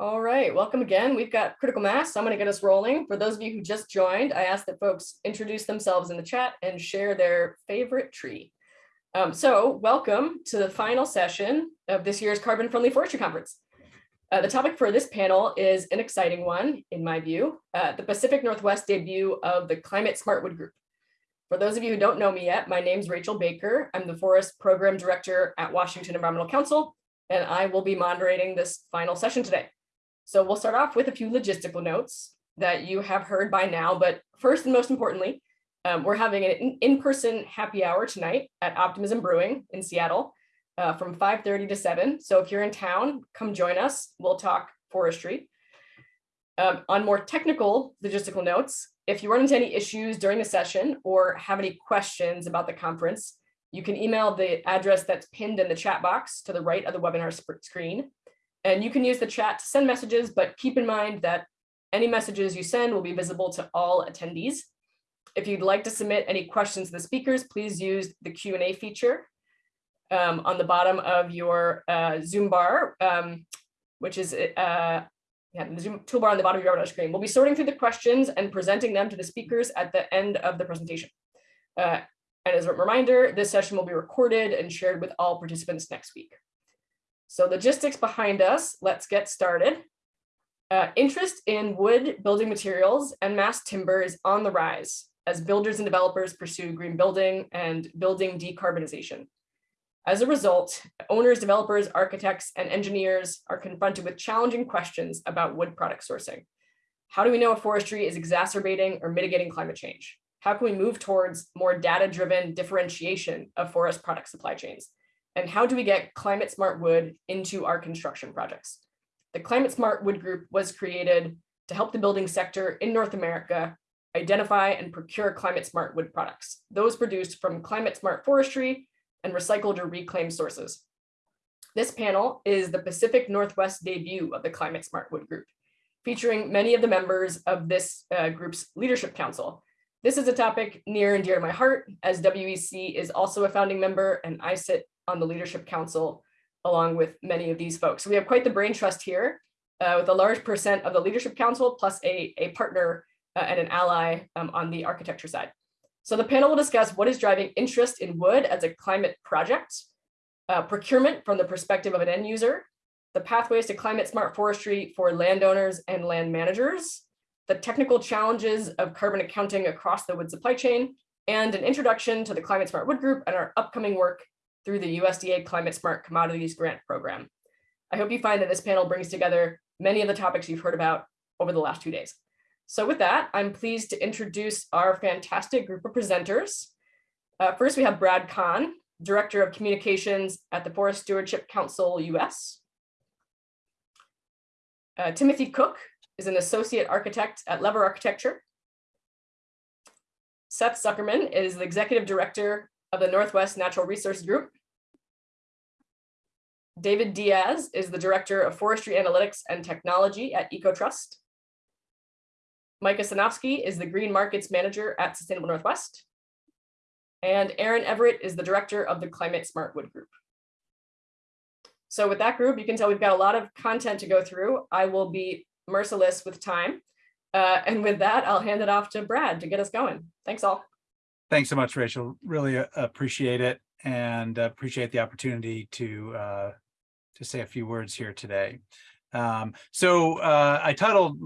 All right, welcome again. We've got critical mass. I'm going to get us rolling. For those of you who just joined, I ask that folks introduce themselves in the chat and share their favorite tree. Um, so welcome to the final session of this year's Carbon Friendly Forestry Conference. Uh, the topic for this panel is an exciting one, in my view, uh, the Pacific Northwest debut of the Climate Smart Wood Group. For those of you who don't know me yet, my name is Rachel Baker. I'm the Forest Program Director at Washington Environmental Council, and I will be moderating this final session today. So we'll start off with a few logistical notes that you have heard by now, but first and most importantly, um, we're having an in-person happy hour tonight at Optimism Brewing in Seattle uh, from 5.30 to 7. So if you're in town, come join us. We'll talk forestry. Um, on more technical logistical notes, if you run into any issues during the session or have any questions about the conference, you can email the address that's pinned in the chat box to the right of the webinar screen. And you can use the chat to send messages, but keep in mind that any messages you send will be visible to all attendees. If you'd like to submit any questions to the speakers, please use the Q&A feature um, on the bottom of your uh, Zoom bar, um, which is uh, yeah, the Zoom toolbar on the bottom of your screen. We'll be sorting through the questions and presenting them to the speakers at the end of the presentation. Uh, and as a reminder, this session will be recorded and shared with all participants next week. So logistics behind us, let's get started. Uh, interest in wood building materials and mass timber is on the rise as builders and developers pursue green building and building decarbonization. As a result, owners, developers, architects, and engineers are confronted with challenging questions about wood product sourcing. How do we know if forestry is exacerbating or mitigating climate change? How can we move towards more data-driven differentiation of forest product supply chains? And how do we get climate smart wood into our construction projects? The Climate Smart Wood Group was created to help the building sector in North America identify and procure climate smart wood products, those produced from climate smart forestry and recycled or reclaimed sources. This panel is the Pacific Northwest debut of the Climate Smart Wood Group, featuring many of the members of this uh, group's leadership council. This is a topic near and dear to my heart, as WEC is also a founding member and I sit on the leadership council along with many of these folks. So we have quite the brain trust here uh, with a large percent of the leadership council plus a, a partner uh, and an ally um, on the architecture side. So the panel will discuss what is driving interest in wood as a climate project, uh, procurement from the perspective of an end user, the pathways to climate smart forestry for landowners and land managers, the technical challenges of carbon accounting across the wood supply chain, and an introduction to the Climate Smart Wood Group and our upcoming work through the USDA Climate Smart Commodities Grant Program. I hope you find that this panel brings together many of the topics you've heard about over the last two days. So with that, I'm pleased to introduce our fantastic group of presenters. Uh, first, we have Brad Kahn, Director of Communications at the Forest Stewardship Council US. Uh, Timothy Cook is an Associate Architect at Lever Architecture. Seth Zuckerman is the Executive Director of the Northwest Natural Resource Group. David Diaz is the Director of Forestry Analytics and Technology at EcoTrust. Micah Sanofsky is the Green Markets Manager at Sustainable Northwest. And Aaron Everett is the Director of the Climate Smart Wood Group. So with that group, you can tell we've got a lot of content to go through. I will be merciless with time. Uh, and with that, I'll hand it off to Brad to get us going. Thanks all. Thanks so much, Rachel. Really uh, appreciate it and appreciate the opportunity to uh, to say a few words here today. Um, so uh, I titled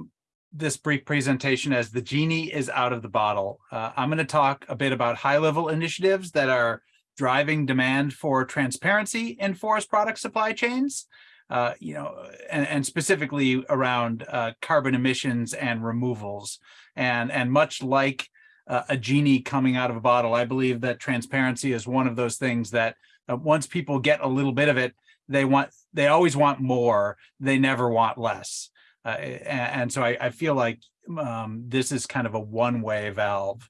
this brief presentation as the genie is out of the bottle. Uh, I'm going to talk a bit about high level initiatives that are driving demand for transparency in forest product supply chains. Uh, you know, and, and specifically around uh, carbon emissions and removals. And, and much like uh, a genie coming out of a bottle. I believe that transparency is one of those things that uh, once people get a little bit of it, they want they always want more. They never want less. Uh, and, and, so I, I feel like um, this is kind of a one-way valve.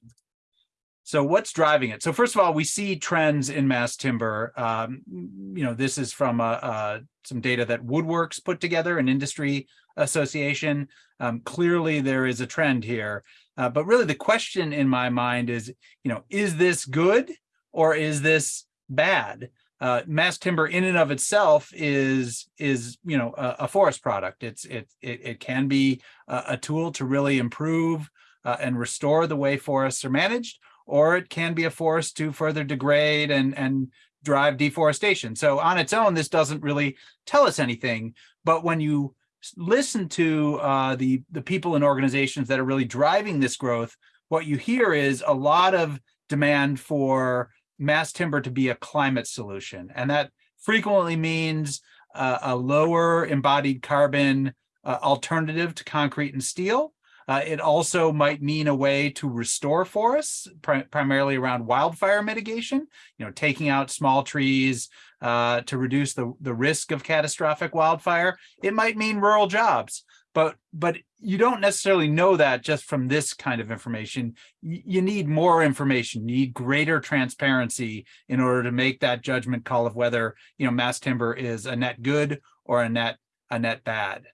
So what's driving it? So first of all, we see trends in mass timber. Um, you know, this is from uh, uh, some data that Woodworks put together, an industry association. Um, clearly, there is a trend here. Uh, but really the question in my mind is, you know, is this good or is this bad? uh, mass timber in and of itself is is you know a, a forest product. It's it it, it can be a, a tool to really improve uh, and restore the way forests are managed, or it can be a force to further degrade and and drive deforestation. So on its own, this doesn't really tell us anything. But when you listen to uh, the the people and organizations that are really driving this growth, what you hear is a lot of demand for mass timber to be a climate solution. And that frequently means uh, a lower embodied carbon uh, alternative to concrete and steel. Uh, it also might mean a way to restore forests, pri primarily around wildfire mitigation, you know, taking out small trees uh, to reduce the, the risk of catastrophic wildfire. It might mean rural jobs but but you don't necessarily know that just from this kind of information. You need more information, you need greater transparency in order to make that judgment call of whether you know mass timber is a net good or a net a net bad.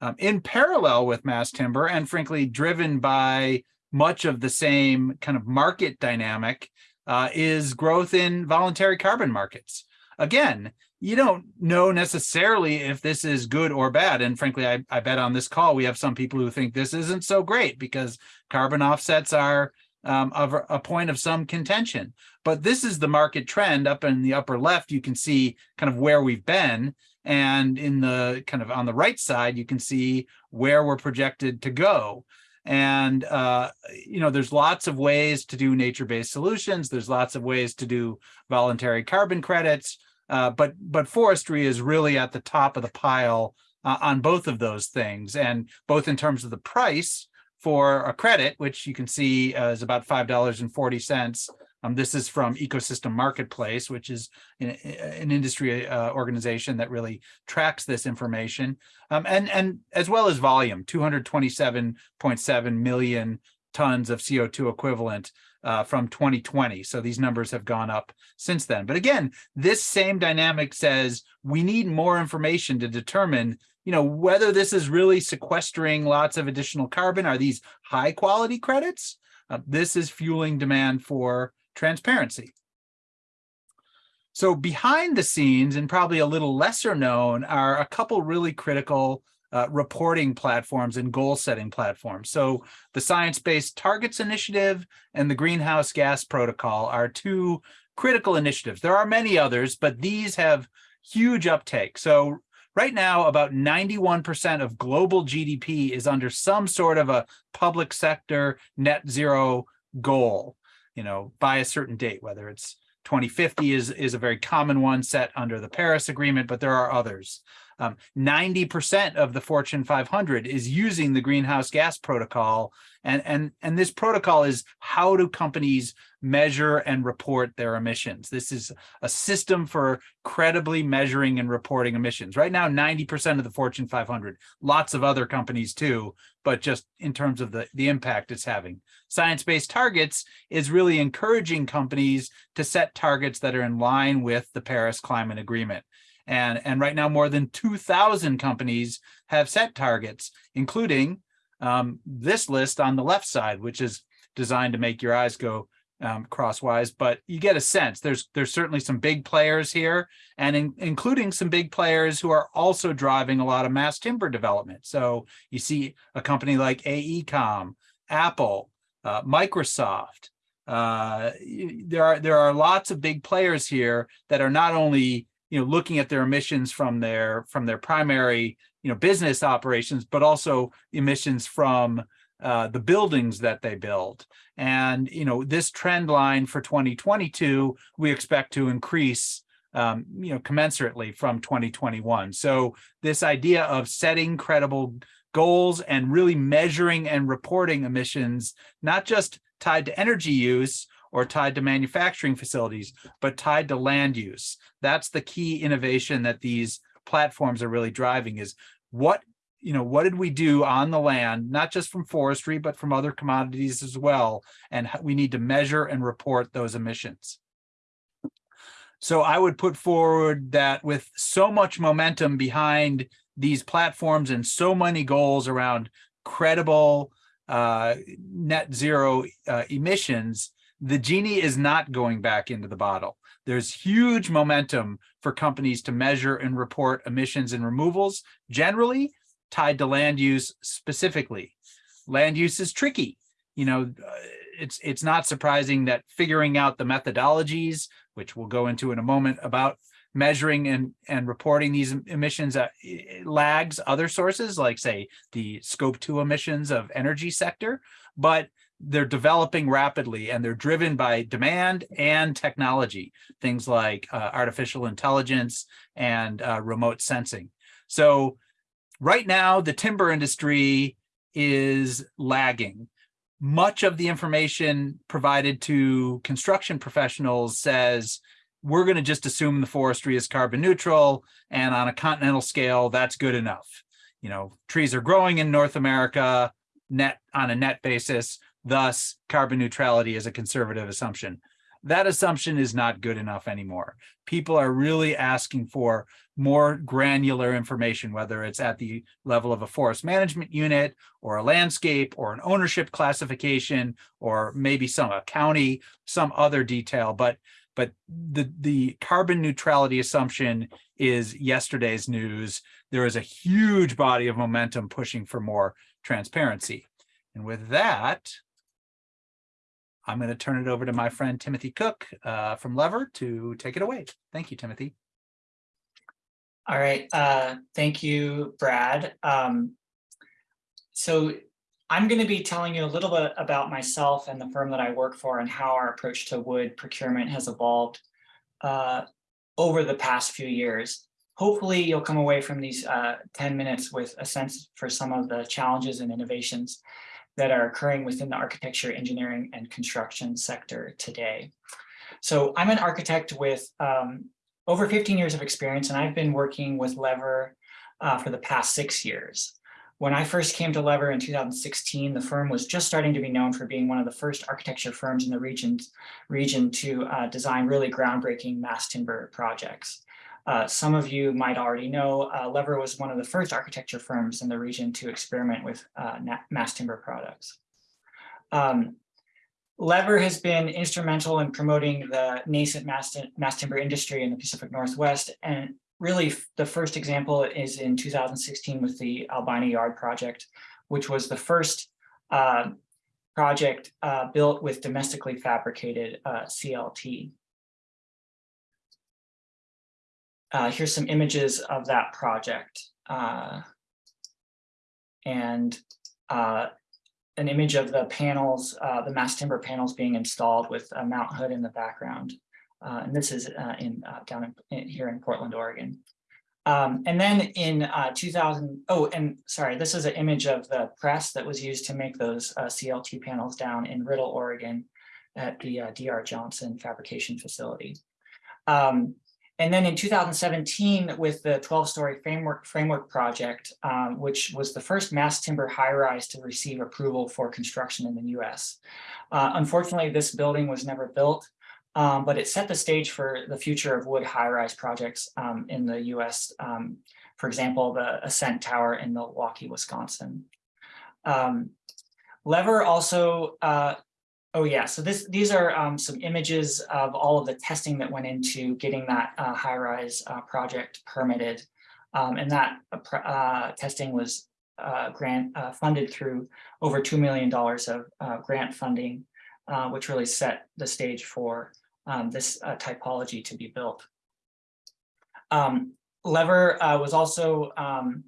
Um, in parallel with mass timber, and frankly driven by much of the same kind of market dynamic, uh, is growth in voluntary carbon markets. Again, you don't know necessarily if this is good or bad. And frankly, I, I bet on this call, we have some people who think this isn't so great because carbon offsets are um, of a point of some contention. But this is the market trend up in the upper left. You can see kind of where we've been. And in the kind of on the right side, you can see where we're projected to go. And, uh, you know, there's lots of ways to do nature-based solutions. There's lots of ways to do voluntary carbon credits. Uh, but, but forestry is really at the top of the pile uh, on both of those things. And both in terms of the price for a credit, which you can see uh, is about $5.40 um, this is from Ecosystem Marketplace, which is an, an industry uh, organization that really tracks this information, um, and and as well as volume, two hundred twenty-seven point seven million tons of CO2 equivalent uh, from 2020. So these numbers have gone up since then. But again, this same dynamic says we need more information to determine you know, whether this is really sequestering lots of additional carbon. Are these high quality credits? Uh, this is fueling demand for transparency. So behind the scenes and probably a little lesser known are a couple really critical uh, reporting platforms and goal setting platforms. So the Science Based Targets Initiative and the Greenhouse Gas Protocol are two critical initiatives. There are many others, but these have huge uptake. So right now, about 91% of global GDP is under some sort of a public sector net zero goal, you know, by a certain date, whether it's 2050 is, is a very common one set under the Paris Agreement, but there are others. 90% um, of the Fortune 500 is using the greenhouse gas protocol. And, and, and this protocol is how do companies measure and report their emissions? This is a system for credibly measuring and reporting emissions. Right now, 90% of the Fortune 500, lots of other companies too, but just in terms of the, the impact it's having. Science-based targets is really encouraging companies to set targets that are in line with the Paris Climate Agreement. And, and right now, more than 2,000 companies have set targets, including um, this list on the left side, which is designed to make your eyes go um, crosswise, but you get a sense. There's there's certainly some big players here, and in, including some big players who are also driving a lot of mass timber development. So you see a company like AECOM, Apple, uh, Microsoft. Uh, there are there are lots of big players here that are not only you know, looking at their emissions from their from their primary, you know, business operations, but also emissions from uh, the buildings that they build. And, you know, this trend line for 2022, we expect to increase, um, you know, commensurately from 2021. So this idea of setting credible goals and really measuring and reporting emissions, not just tied to energy use, or tied to manufacturing facilities, but tied to land use. That's the key innovation that these platforms are really driving is what you know, what did we do on the land, not just from forestry, but from other commodities as well. And we need to measure and report those emissions. So I would put forward that with so much momentum behind these platforms and so many goals around credible uh, net zero uh, emissions, the genie is not going back into the bottle. there's huge momentum for companies to measure and report emissions and removals generally tied to land use specifically. Land use is tricky. You know, uh, it's it's not surprising that figuring out the methodologies, which we'll go into in a moment about measuring and and reporting these emissions uh, lags other sources like say the scope 2 emissions of energy sector but they're developing rapidly and they're driven by demand and technology, things like uh, artificial intelligence and uh, remote sensing. So right now, the timber industry is lagging. Much of the information provided to construction professionals says, we're going to just assume the forestry is carbon neutral and on a continental scale, that's good enough. You know, trees are growing in North America net on a net basis Thus, carbon neutrality is a conservative assumption. That assumption is not good enough anymore. People are really asking for more granular information, whether it's at the level of a forest management unit or a landscape or an ownership classification, or maybe some a county, some other detail. But but the, the carbon neutrality assumption is yesterday's news. There is a huge body of momentum pushing for more transparency. And with that, I'm going to turn it over to my friend Timothy Cook uh, from Lever to take it away. Thank you, Timothy. All right. Uh, thank you, Brad. Um, so I'm going to be telling you a little bit about myself and the firm that I work for and how our approach to wood procurement has evolved uh, over the past few years. Hopefully you'll come away from these uh, 10 minutes with a sense for some of the challenges and innovations that are occurring within the architecture, engineering, and construction sector today. So I'm an architect with um, over 15 years of experience, and I've been working with Lever uh, for the past six years. When I first came to Lever in 2016, the firm was just starting to be known for being one of the first architecture firms in the region, region to uh, design really groundbreaking mass timber projects. Uh, some of you might already know, uh, Lever was one of the first architecture firms in the region to experiment with uh, mass timber products. Um, Lever has been instrumental in promoting the nascent mass, mass timber industry in the Pacific Northwest. And really the first example is in 2016 with the Albina Yard project, which was the first uh, project uh, built with domestically fabricated CLT. Uh, here's some images of that project. Uh, and uh, an image of the panels, uh, the mass timber panels being installed with Mount Hood in the background. Uh, and this is uh, in down in, in, here in Portland, Oregon. Um, and then in 2000, oh, and sorry, this is an image of the press that was used to make those CLT panels down in Riddle, Oregon at the DR Johnson fabrication facility. Um, and then in 2017, with the 12-story framework framework project, um, which was the first mass timber high-rise to receive approval for construction in the U.S. Uh, unfortunately, this building was never built, um, but it set the stage for the future of wood high-rise projects um, in the U.S. Um, for example, the Ascent Tower in Milwaukee, Wisconsin. Um, Lever also uh, Oh yeah, so this these are um, some images of all of the testing that went into getting that uh, high-rise uh, project permitted. Um, and that uh, uh testing was uh, grant uh, funded through over $2 million of grant funding, which really set the stage for um, this typology to be built. Um, Lever was also um,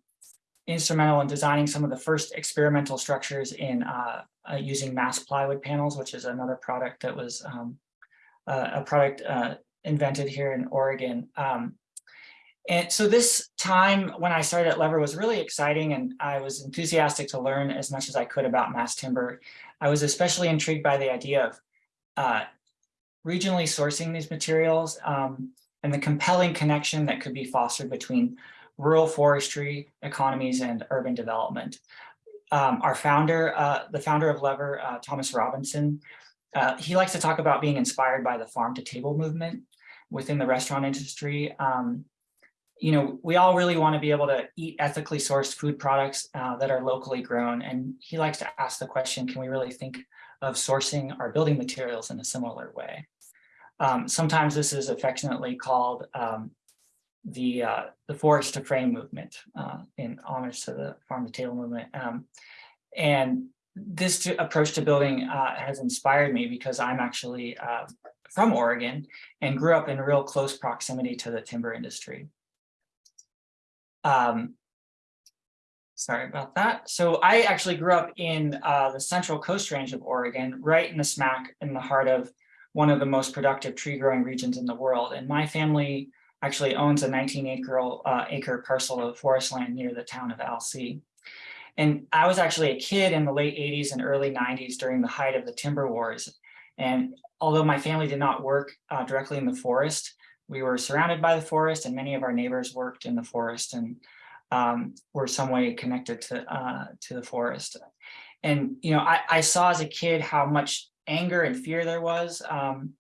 instrumental in designing some of the first experimental structures in uh, uh, using mass plywood panels, which is another product that was um, uh, a product uh, invented here in Oregon. Um, and so this time when I started at Lever was really exciting and I was enthusiastic to learn as much as I could about mass timber. I was especially intrigued by the idea of uh, regionally sourcing these materials um, and the compelling connection that could be fostered between rural forestry, economies, and urban development. Um, our founder, uh, the founder of Lever, uh, Thomas Robinson, uh, he likes to talk about being inspired by the farm to table movement within the restaurant industry. Um, you know, we all really want to be able to eat ethically sourced food products uh, that are locally grown. And he likes to ask the question, can we really think of sourcing our building materials in a similar way? Um, sometimes this is affectionately called um, the uh, the forest to frame movement uh, in homage to the farm to table movement. Um, and this approach to building uh, has inspired me because I'm actually uh, from Oregon and grew up in real close proximity to the timber industry. Um, sorry about that. So I actually grew up in uh, the central coast range of Oregon, right in the smack in the heart of one of the most productive tree growing regions in the world. And my family actually owns a 19 acre, uh, acre parcel of forest land near the town of Alsea. And I was actually a kid in the late 80s and early 90s during the height of the timber wars. And although my family did not work uh, directly in the forest, we were surrounded by the forest and many of our neighbors worked in the forest and um, were some way connected to, uh, to the forest. And, you know, I, I, saw as a kid how much anger and fear there was um,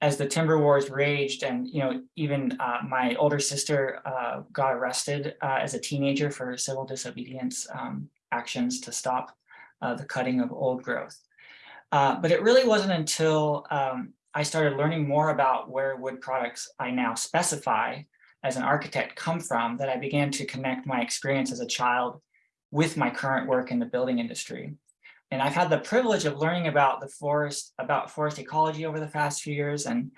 as the timber wars raged and, you know, even uh, my older sister uh, got arrested uh, as a teenager for civil disobedience um, actions to stop uh, the cutting of old growth. Uh, but it really wasn't until um, I started learning more about where wood products I now specify as an architect come from that I began to connect my experience as a child with my current work in the building industry. And I've had the privilege of learning about the forest, about forest ecology over the past few years. And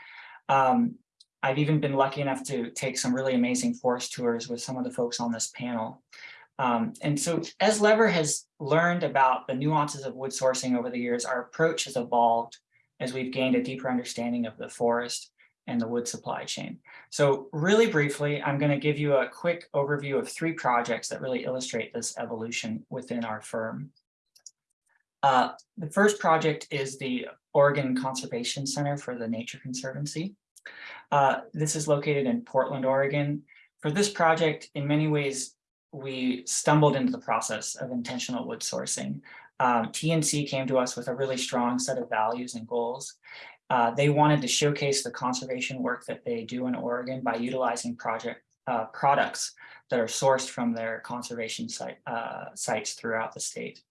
um, I've even been lucky enough to take some really amazing forest tours with some of the folks on this panel. Um, and so as Lever has learned about the nuances of wood sourcing over the years, our approach has evolved as we've gained a deeper understanding of the forest and the wood supply chain. So really briefly, I'm going to give you a quick overview of three projects that really illustrate this evolution within our firm. Uh, the first project is the Oregon Conservation Center for the Nature Conservancy. Uh, this is located in Portland, Oregon. For this project, in many ways, we stumbled into the process of intentional wood sourcing. Um, TNC came to us with a really strong set of values and goals. Uh, they wanted to showcase the conservation work that they do in Oregon by utilizing project uh, products that are sourced from their conservation site, uh, sites throughout the state.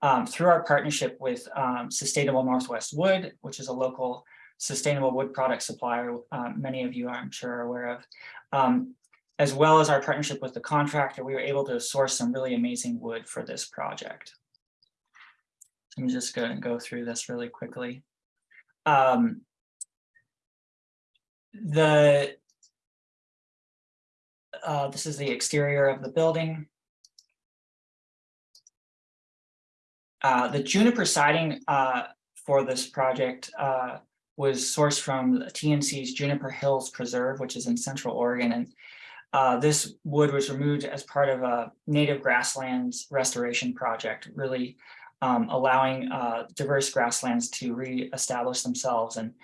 Um, through our partnership with um, Sustainable Northwest Wood, which is a local sustainable wood product supplier, um, many of you I'm sure are aware of, um, as well as our partnership with the contractor, we were able to source some really amazing wood for this project. I'm just going to go through this really quickly. Um, the uh, this is the exterior of the building. Uh, the juniper siding uh, for this project uh, was sourced from TNC's Juniper Hills Preserve, which is in Central Oregon. And uh, this wood was removed as part of a native grasslands restoration project, really um, allowing uh, diverse grasslands to re-establish themselves. And,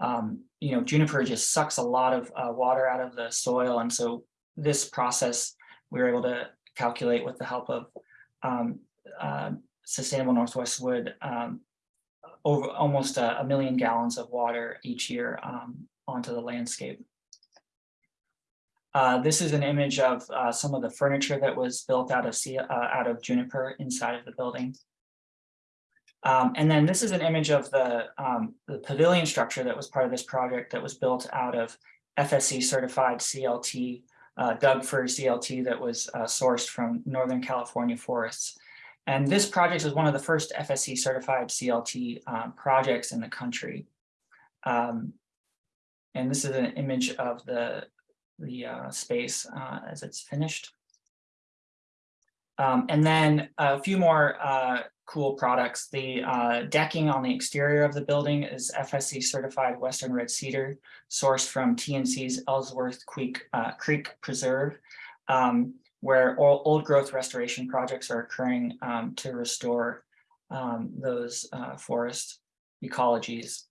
um, you know, juniper just sucks a lot of water out of the soil. And so this process, we were able to calculate with the help of um, Sustainable Northwest Wood um, over almost a, a, million gallons of water each year um, onto the landscape. Uh, this is an image of uh, some of the furniture that was built out of uh, out of juniper inside of the building. Um, and then this is an image of the, um, the pavilion structure that was part of this project that was built out of FSC certified CLT, uh, Doug fir CLT that was uh, sourced from Northern California forests. And this project was one of the first FSC certified CLT um, projects in the country. Um, and this is an image of the, the uh, space uh, as it's finished. Um, and then a few more uh, cool products. The uh, decking on the exterior of the building is FSC certified Western Red Cedar, sourced from TNC's Ellsworth Creek, uh, Creek Preserve, um, where old growth restoration projects are occurring um, to restore um, those uh, forest ecologies.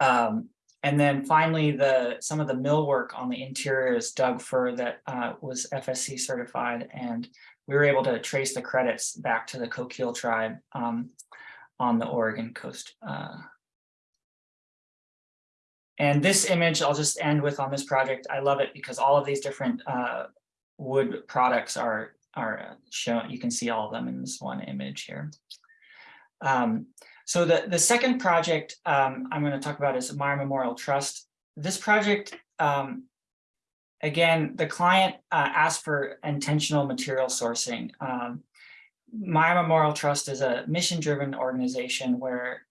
Um, and then finally, the some of the millwork on the interior is Doug fir that uh, was FSC certified, and we were able to trace the credits back to the Coquille tribe um, on the Oregon coast. Uh, and this image, I'll just end with on this project. I love it because all of these different uh, wood products are are shown. You can see all of them in this one image here. Um, So the, the second project um, I'm going to talk about is Meyer Memorial Trust. This project, um, again, the client uh, asked for intentional material sourcing. Um, Meyer Memorial Trust is a mission-driven organization where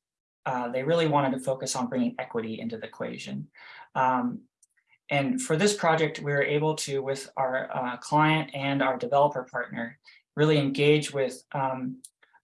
uh, they really wanted to focus on bringing equity into the equation. Um, and for this project, we were able to, with our uh, client and our developer partner, really engage with um,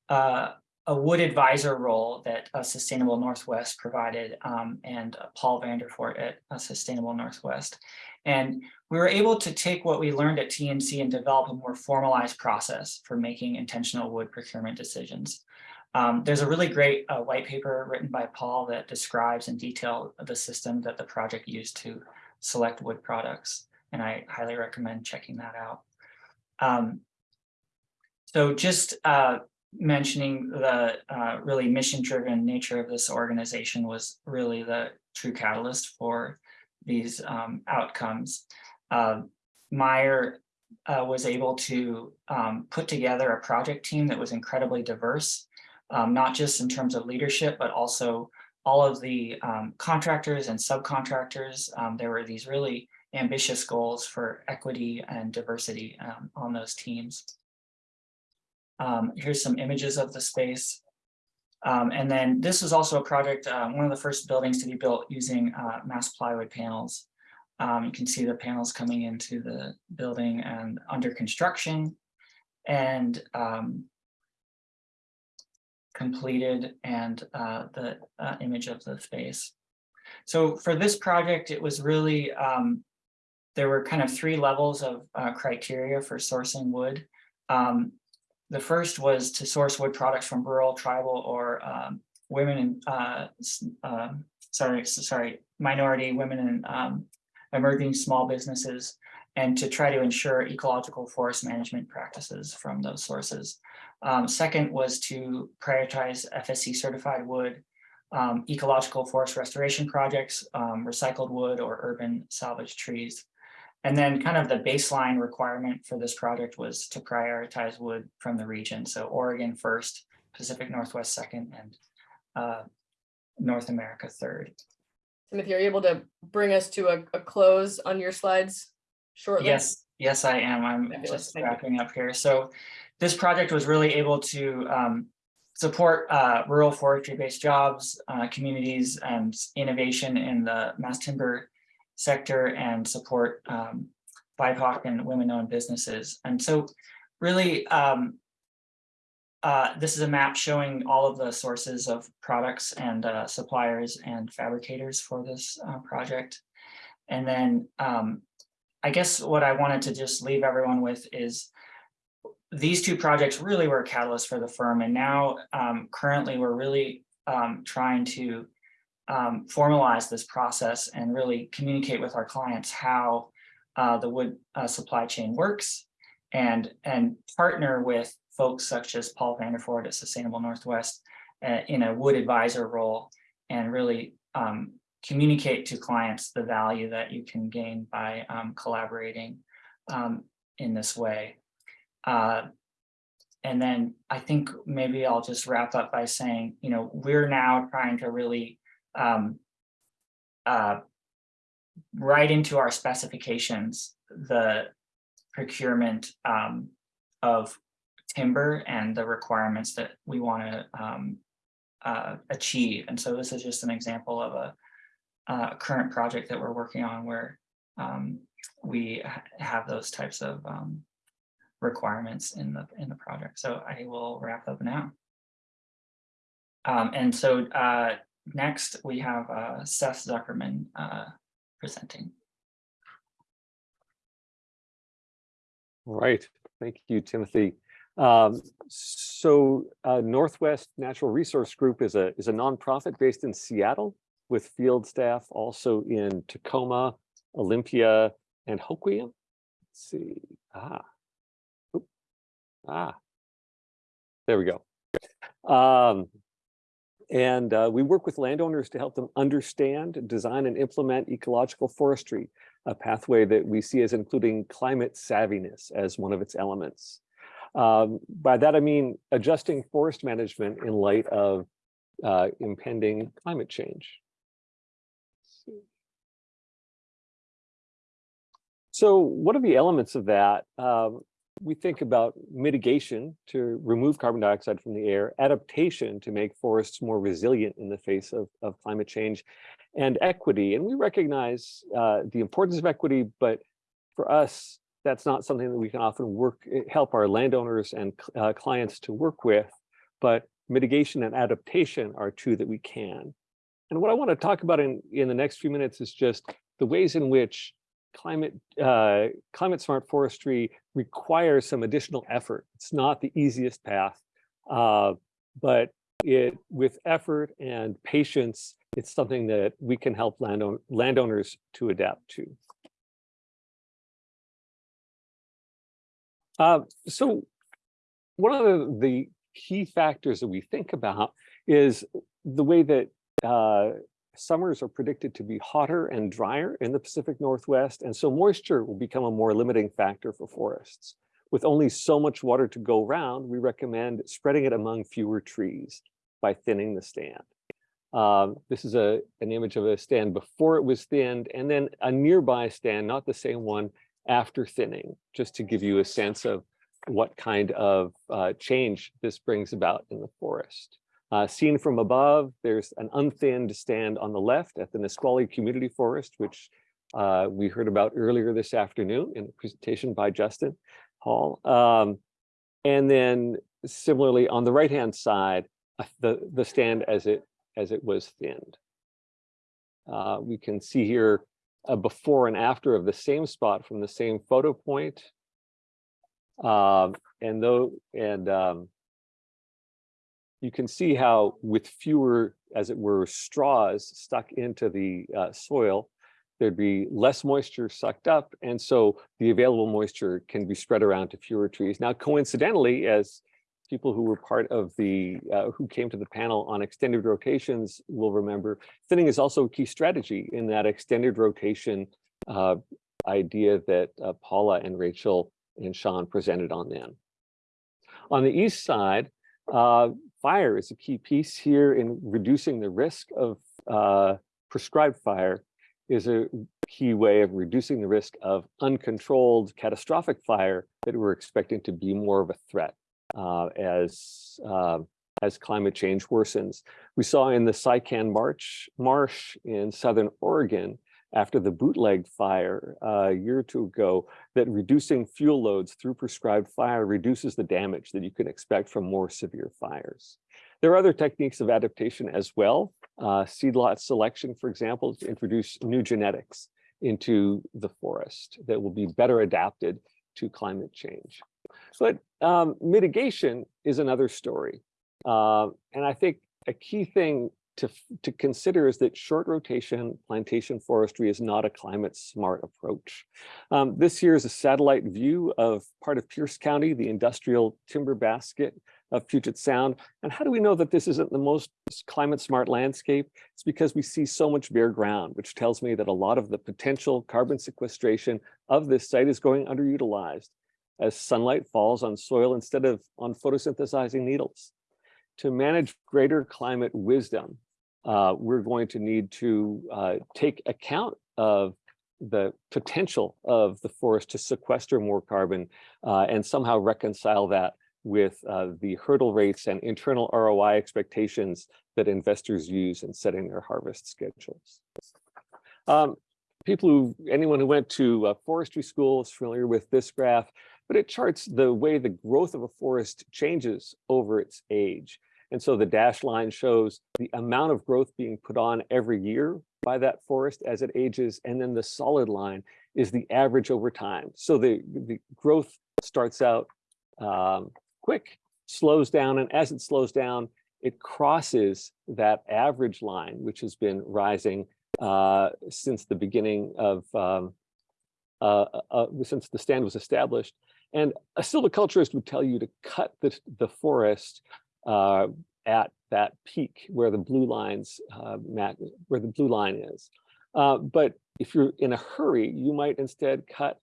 uh, a wood advisor role that Sustainable Northwest provided um, and Paul Vanderford at uh, Sustainable Northwest. And we were able to take what we learned at TNC and develop a more formalized process for making intentional wood procurement decisions. Um, there's a really great uh, white paper written by Paul that describes in detail the system that the project used to select wood products. And I highly recommend checking that out. Um, so just uh, mentioning the uh, really mission-driven nature of this organization was really the true catalyst for these um, outcomes. Uh, Meyer uh, was able to um, put together a project team that was incredibly diverse, um, not just in terms of leadership, but also all of the um, contractors and subcontractors. Um, there were these really ambitious goals for equity and diversity um, on those teams. Um, here's some images of the space. Um, and then this is also a project, uh, one of the first buildings to be built using uh, mass plywood panels. Um, you can see the panels coming into the building and under construction and completed and uh, the uh, image of the space. So for this project, it was really, um, there were kind of three levels of uh, criteria for sourcing wood. Um, the first was to source wood products from rural, tribal, or um, women and uh, uh, sorry, sorry, minority women and um, emerging small businesses, and to try to ensure ecological forest management practices from those sources. Um, second was to prioritize FSC certified wood, um, ecological forest restoration projects, um, recycled wood or urban salvage trees. And then kind of the baseline requirement for this project was to prioritize wood from the region. So Oregon first, Pacific Northwest second, and uh, North America third. Timothy, are you able to bring us to a, a close on your slides shortly? Yes, yes, I am. I'm Fabulous, just wrapping up here. So this project was really able to um, support uh, rural forestry-based jobs, uh, communities, and innovation in the mass timber sector and support um, BIPOC and women-owned businesses. And so really, um, uh, this is a map showing all of the sources of products and uh, suppliers and fabricators for this uh, project. And then um, I guess what I wanted to just leave everyone with is these two projects really were a catalyst for the firm. And now um, currently we're really um, trying to um, formalize this process and really communicate with our clients how uh, the wood uh, supply chain works and, and partner with folks such as Paul Vanderford at Sustainable Northwest uh, in a wood advisor role and really um, communicate to clients the value that you can gain by um, collaborating um, in this way. Uh, and then I think maybe I'll just wrap up by saying, you know, we're now trying to really um, uh, write into our specifications, the procurement um, of timber and the requirements that we want to um, uh, achieve. And so this is just an example of a, a current project that we're working on where um, we ha have those types of um, requirements in the in the project. So I will wrap up now. Um, and so uh, next we have uh, Seth Zuckerman uh, presenting. Right. thank you, Timothy. Um, so uh, Northwest Natural Resource Group is a is a nonprofit based in Seattle with field staff also in Tacoma, Olympia, and Hoquiam. Let's see. Ah. Ah. There we go. Um, and uh, we work with landowners to help them understand, design, and implement ecological forestry, a pathway that we see as including climate savviness as one of its elements. Um, by that, I mean adjusting forest management in light of uh, impending climate change. So what are the elements of that? Um, we think about mitigation to remove carbon dioxide from the air, adaptation to make forests more resilient in the face of, of climate change, and equity. And we recognize uh, the importance of equity, but for us, that's not something that we can often work, eh, help our landowners and uh, clients to work with, but mitigation and adaptation are two that we can. And what I want to talk about in, in the next few minutes is just the ways in which climate uh, climate smart forestry requires some additional effort. It's not the easiest path, uh, but it with effort and patience, it's something that we can help landown landowners to adapt to. Uh, so one of the, the, key factors that we think about is the way that uh, summers are predicted to be hotter and drier in the Pacific Northwest, and so moisture will become a more limiting factor for forests. With only so much water to go around, we recommend spreading it among fewer trees by thinning the stand. Um, this is a, an image of a stand before it was thinned, and then a nearby stand, not the same one, after thinning, just to give you a sense of what kind of uh, change this brings about in the forest. Uh, seen from above, there's an unthinned stand on the left at the Nisqually Community Forest, which uh, we heard about earlier this afternoon in a presentation by Justin Hall. Um, and then similarly on the right-hand side, uh, the, the stand as it, as it was thinned. Uh, we can see here a before and after of the same spot from the same photo point. Um, and though, and um, you can see how with fewer, as it were, straws stuck into the uh, soil, there'd be less moisture sucked up. And so the available moisture can be spread around to fewer trees. Now, coincidentally, as people who were part of the, uh, who came to the panel on extended rotations will remember, thinning is also a key strategy in that extended rotation uh, idea that uh, Paula and Rachel and Sean presented on then. On the east side, uh, fire is a key piece here in reducing the risk of uh, prescribed fire is a key way of reducing the risk of uncontrolled catastrophic fire that we're expecting to be more of a threat uh, as uh, as climate change worsens. We saw in the Sycan March Marsh in Southern Oregon after the bootleg fire uh, a year or two ago that reducing fuel loads through prescribed fire reduces the damage that you can expect from more severe fires. There are other techniques of adaptation as well. Uh, seed lot selection, for example, to introduce new genetics into the forest that will be better adapted to climate change. But um, mitigation is another story. Uh, and I think a key thing to, to consider is that short rotation plantation forestry is not a climate smart approach. Um, this here is a satellite view of part of Pierce County, the industrial timber basket of Puget Sound. And how do we know that this isn't the most climate smart landscape? It's because we see so much bare ground, which tells me that a lot of the potential carbon sequestration of this site is going underutilized as sunlight falls on soil instead of on photosynthesizing needles. To manage greater climate wisdom, uh, we're going to need to uh, take account of the potential of the forest to sequester more carbon uh, and somehow reconcile that with uh, the hurdle rates and internal ROI expectations that investors use in setting their harvest schedules. Um, people who, anyone who went to forestry school is familiar with this graph, but it charts the way the growth of a forest changes over its age. And so the dashed line shows the amount of growth being put on every year by that forest as it ages. And then the solid line is the average over time. So the, the growth starts out um, quick, slows down, and as it slows down, it crosses that average line, which has been rising uh, since the beginning of, um, uh, uh, uh since the stand was established. And a silviculturist would tell you to cut the, the forest uh, at that peak where the blue lines uh, where the blue line is. Uh, but if you're in a hurry, you might instead cut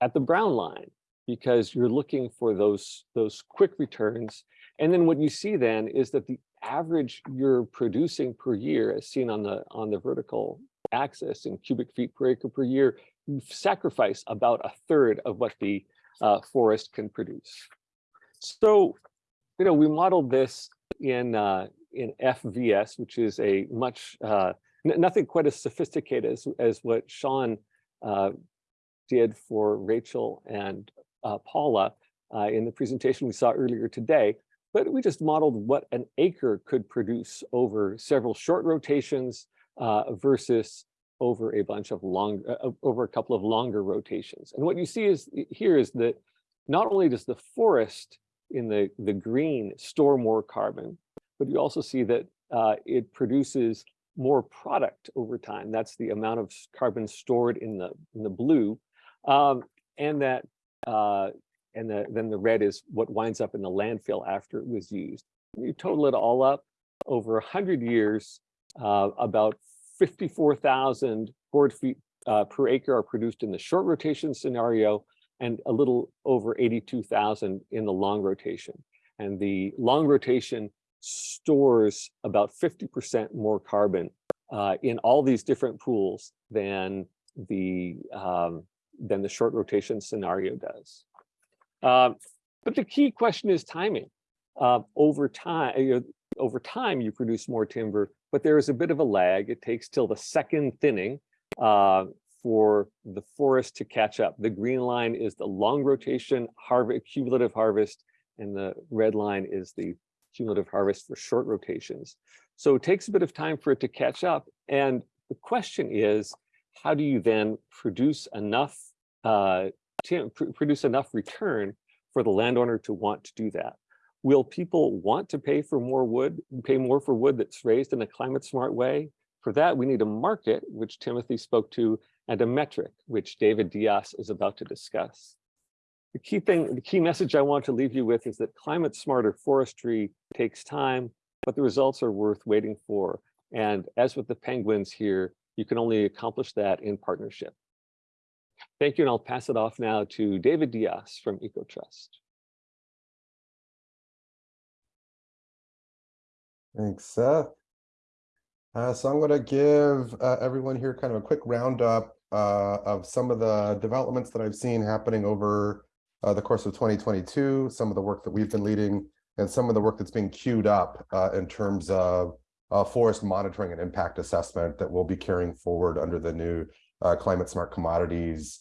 at the brown line because you're looking for those those quick returns. And then what you see then is that the average you're producing per year, as seen on the on the vertical axis in cubic feet per acre per year, you sacrifice about a third of what the uh, forest can produce. So, you know, we modeled this in uh, in FVS, which is a much uh, nothing quite as sophisticated as as what Sean uh, did for Rachel and uh, Paula uh, in the presentation we saw earlier today. But we just modeled what an acre could produce over several short rotations uh, versus over a bunch of long, over a couple of longer rotations. And what you see is here is that not only does the forest in the, the green store more carbon, but you also see that uh, it produces more product over time. That's the amount of carbon stored in the in the blue, um, and that uh, and the, then the red is what winds up in the landfill after it was used. You total it all up over 100 years, uh, about 54,000 board feet uh, per acre are produced in the short rotation scenario and a little over 82,000 in the long rotation. And the long rotation stores about 50% more carbon uh, in all these different pools than the um, than the short rotation scenario does. Um, but the key question is timing. Uh, over time, you know, over time, you produce more timber, but there is a bit of a lag. It takes till the second thinning uh, for the forest to catch up. The green line is the long rotation harvest, cumulative harvest, and the red line is the cumulative harvest for short rotations. So it takes a bit of time for it to catch up. And the question is, how do you then produce enough uh, produce enough return for the landowner to want to do that. Will people want to pay for more wood, pay more for wood that's raised in a climate smart way? For that, we need a market, which Timothy spoke to, and a metric, which David Dias is about to discuss. The key thing, the key message I want to leave you with is that climate smarter forestry takes time, but the results are worth waiting for. And as with the penguins here, you can only accomplish that in partnership. Thank you, and I'll pass it off now to David Dias from EcoTrust. Thanks, Seth. Uh, so I'm going to give uh, everyone here kind of a quick roundup uh, of some of the developments that I've seen happening over uh, the course of 2022, some of the work that we've been leading, and some of the work that's being queued up uh, in terms of uh, forest monitoring and impact assessment that we'll be carrying forward under the new climate smart commodities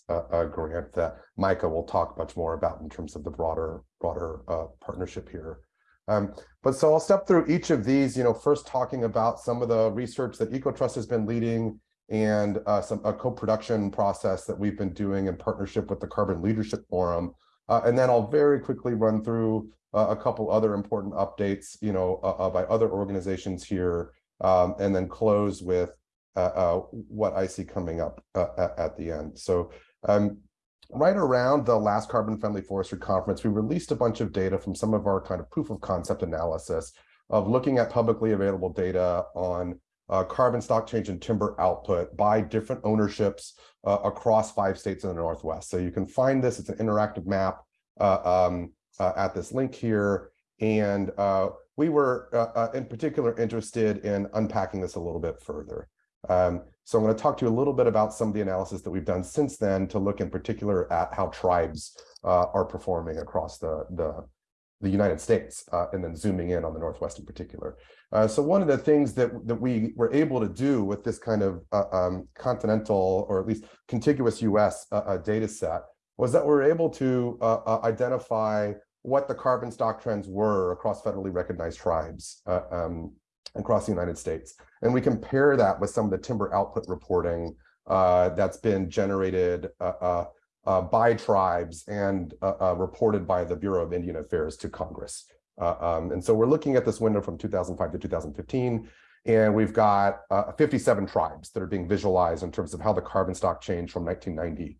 grant that Micah will talk much more about in terms of the broader broader partnership here. Um, but so I'll step through each of these, you know, first talking about some of the research that EcoTrust has been leading and uh, some a co-production process that we've been doing in partnership with the Carbon Leadership Forum. Uh, and then I'll very quickly run through a couple other important updates, you know, by other organizations here, um, and then close with uh, uh, what I see coming up uh, at, at, the end. So um, right around the last carbon friendly forestry conference, we released a bunch of data from some of our kind of proof of concept analysis of looking at publicly available data on uh, carbon stock change and timber output by different ownerships uh, across five states in the Northwest. So you can find this, it's an interactive map uh, um, at this link here. And we were in particular interested in unpacking this a little bit further. Um, so I'm going to talk to you a little bit about some of the analysis that we've done since then to look in particular at how tribes uh, are performing across the, the, the United States, uh, and then zooming in on the Northwest in particular. Uh, so one of the things that, that we were able to do with this kind of uh, um, continental or at least contiguous US uh, uh, data set was that we were able to identify what the carbon stock trends were across federally recognized tribes um, across the United States. And we compare that with some of the timber output reporting uh, that's been generated uh, uh, uh by tribes and uh, uh, reported by the Bureau of Indian Affairs to Congress. Um, and so we're looking at this window from 2005 to 2015, and we've got 57 tribes that are being visualized in terms of how the carbon stock change from 1990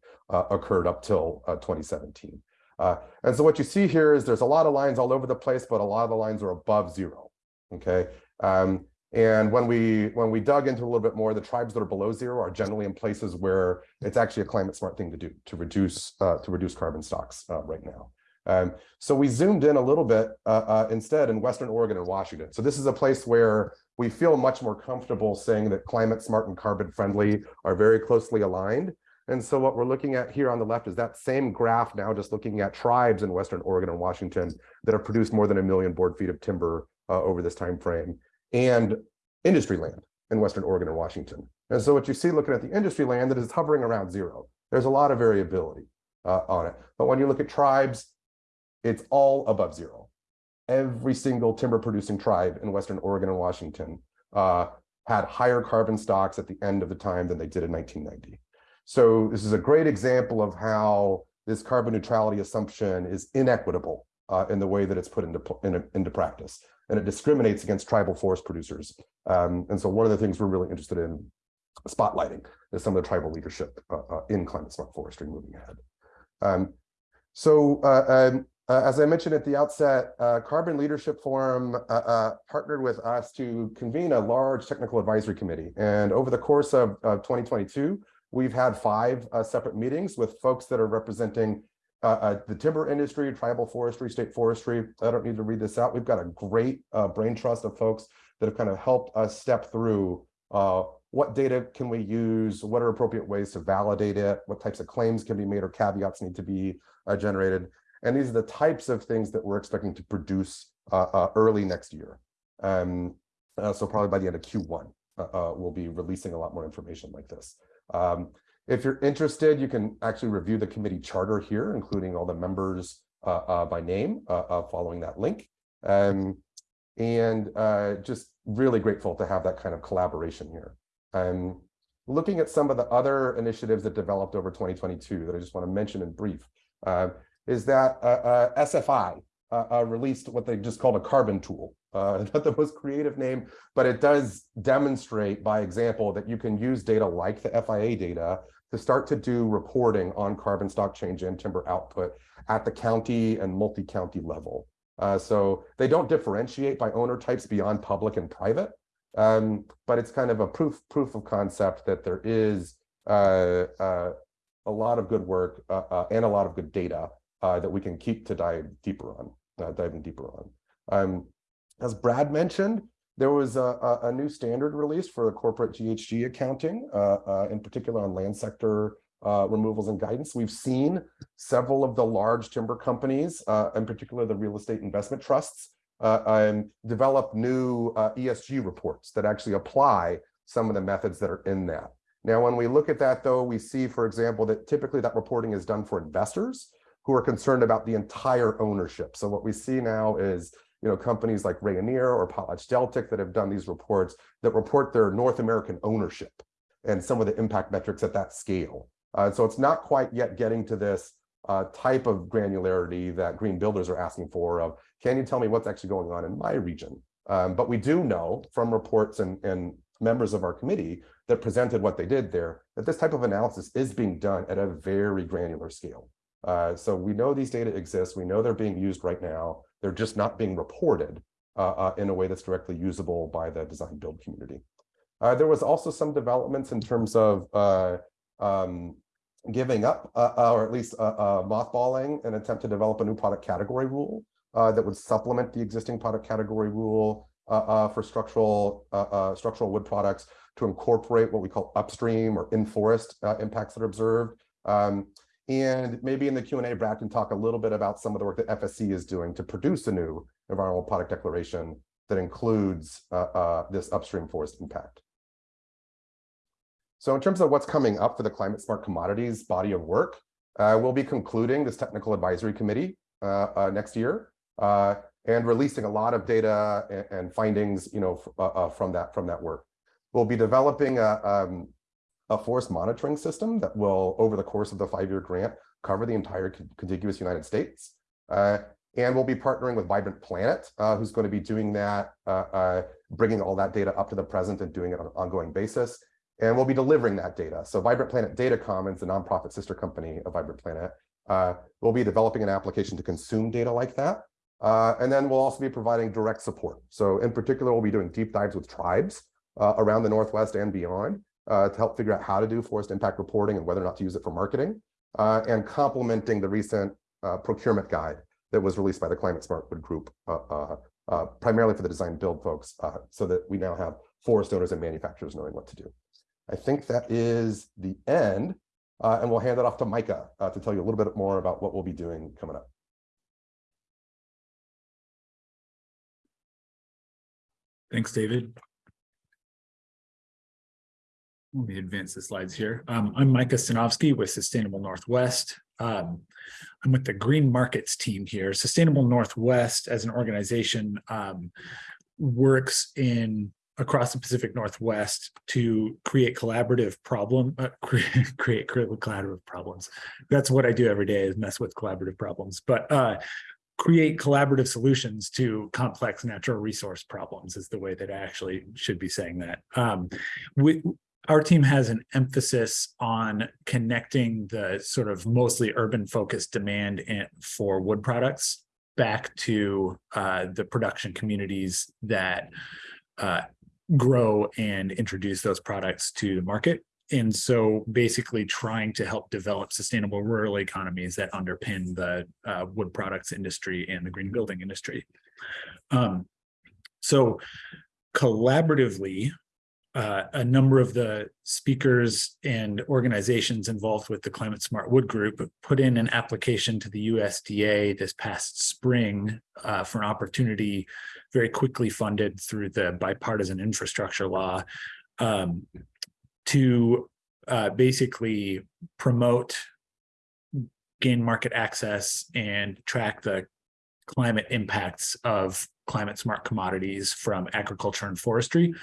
occurred up till 2017. and so what you see here is there's a lot of lines all over the place, but a lot of the lines are above zero. Okay, um, and when we when we dug into a little bit more, the tribes that are below zero are generally in places where it's actually a climate smart thing to do to reduce uh, to reduce carbon stocks uh, right now. Um, so we zoomed in a little bit uh, uh, instead in Western Oregon and Washington. So this is a place where we feel much more comfortable saying that climate smart and carbon friendly are very closely aligned. And so what we're looking at here on the left is that same graph now just looking at tribes in Western Oregon and Washington that have produced more than a million board feet of timber uh, over this time frame and industry land in Western Oregon and Washington. And so what you see looking at the industry land that is hovering around zero. There's a lot of variability uh, on it. But when you look at tribes, it's all above zero. Every single timber producing tribe in Western Oregon and Washington uh, had higher carbon stocks at the end of the time than they did in 1990. So this is a great example of how this carbon neutrality assumption is inequitable uh, in the way that it's put into, in, into practice. And it discriminates against tribal forest producers. Um, and so one of the things we're really interested in spotlighting is some of the tribal leadership uh, uh, in climate smart forestry moving ahead. Um, so uh, um, uh, as I mentioned at the outset, Carbon Leadership Forum partnered with us to convene a large technical advisory committee. And over the course of, of 2022, we've had five separate meetings with folks that are representing the timber industry, tribal forestry, state forestry. I don't need to read this out. We've got a great brain trust of folks that have kind of helped us step through what data can we use? What are appropriate ways to validate it? What types of claims can be made or caveats need to be uh, generated? And these are the types of things that we're expecting to produce uh, uh, early next year. Um, uh, so probably by the end of Q1, uh, uh, we'll be releasing a lot more information like this. Um, if you're interested, you can actually review the committee charter here, including all the members by name following that link. Um, and just really grateful to have that kind of collaboration here. Um, looking at some of the other initiatives that developed over 2022 that I just want to mention in brief, uh, is that uh, uh, SFI uh, uh, released what they just called a carbon tool. Uh, not the most creative name, but it does demonstrate by example that you can use data like the FIA data to start to do reporting on carbon stock change and timber output at the county and multi-county level. so they don't differentiate by owner types beyond public and private, um, but it's kind of a proof proof of concept that there is uh, uh, a lot of good work uh, uh and a lot of good data uh, that we can keep to dive deeper on, uh, diving deeper on. Um, as Brad mentioned, there was a, a, new standard release for the corporate GHG accounting, uh, uh, in particular on land sector uh, removals and guidance. We've seen several of the large timber companies, in particular the real estate investment trusts, uh, and develop new uh, ESG reports that actually apply some of the methods that are in that. Now, when we look at that, though, we see, for example, that typically that reporting is done for investors who are concerned about the entire ownership. So what we see now is you know, companies like Rayonier or PotlatchDeltic that have done these reports that report their North American ownership and some of the impact metrics at that scale. Uh, so it's not quite yet getting to this uh, type of granularity that green builders are asking for of, can you tell me what's actually going on in my region? Um, but we do know from reports and, and members of our committee that presented what they did there, that this type of analysis is being done at a very granular scale. Uh, so we know these data exist. We know they're being used right now. They're just not being reported uh, uh, in a way that's directly usable by the design build community. Uh, there was also some developments in terms of uh, um, giving up, uh, uh, or at least uh, uh, mothballing an attempt to develop a new product category rule uh, that would supplement the existing product category rule uh, for structural structural wood products to incorporate what we call upstream or in forest impacts that are observed. Um, and maybe in the Q&A, Brad can talk a little bit about some of the work that FSC is doing to produce a new environmental product declaration that includes this upstream forest impact. So in terms of what's coming up for the Climate Smart Commodities body of work, uh, we'll be concluding this technical advisory committee uh, uh, next year uh, and releasing a lot of data and, and findings, you know, uh, uh, from that from that work. We'll be developing a, um, a forest monitoring system that will, over the course of the five-year grant, cover the entire contiguous United States. and we'll be partnering with Vibrant Planet, who's going to be doing that, bringing all that data up to the present and doing it on an ongoing basis and we'll be delivering that data. So Vibrant Planet Data Commons, the nonprofit sister company of Vibrant Planet, uh, will be developing an application to consume data like that. Uh, and then we'll also be providing direct support. So in particular, we'll be doing deep dives with tribes uh, around the Northwest and beyond uh, to help figure out how to do forest impact reporting and whether or not to use it for marketing, uh, and complementing the recent uh, procurement guide that was released by the Climate Smart Wood Group, uh, uh, uh, primarily for the design build folks, so that we now have forest owners and manufacturers knowing what to do. I think that is the end, and we'll hand it off to Micah to tell you a little bit more about what we'll be doing coming up. Thanks, David. Let me advance the slides here. Um, I'm Micah Stanovsky with Sustainable Northwest. Um, I'm with the Green Markets team here. Sustainable Northwest as an organization um, works in across the Pacific Northwest to create collaborative problem, uh, create, create collaborative problems. That's what I do every day is mess with collaborative problems. But uh, create collaborative solutions to complex natural resource problems is the way that I actually should be saying that. Um, we, our team has an emphasis on connecting the sort of mostly urban focused demand for wood products back to uh, the production communities that uh, grow and introduce those products to the market. And so basically trying to help develop sustainable rural economies that underpin the uh, wood products industry and the green building industry. Um, so collaboratively, uh, a number of the speakers and organizations involved with the Climate Smart Wood Group put in an application to the USDA this past spring uh, for an opportunity very quickly funded through the bipartisan infrastructure law um, to uh, basically promote gain market access and track the climate impacts of climate smart commodities from agriculture and forestry.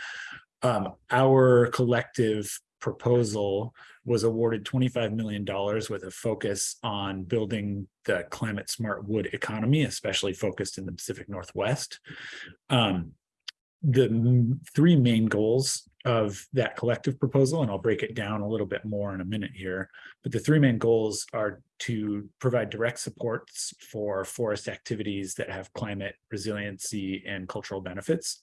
Um, our collective proposal was awarded $25 million with a focus on building the climate smart wood economy, especially focused in the Pacific Northwest. Um, the three main goals of that collective proposal, and I'll break it down a little bit more in a minute here, but the three main goals are to provide direct supports for forest activities that have climate resiliency and cultural benefits,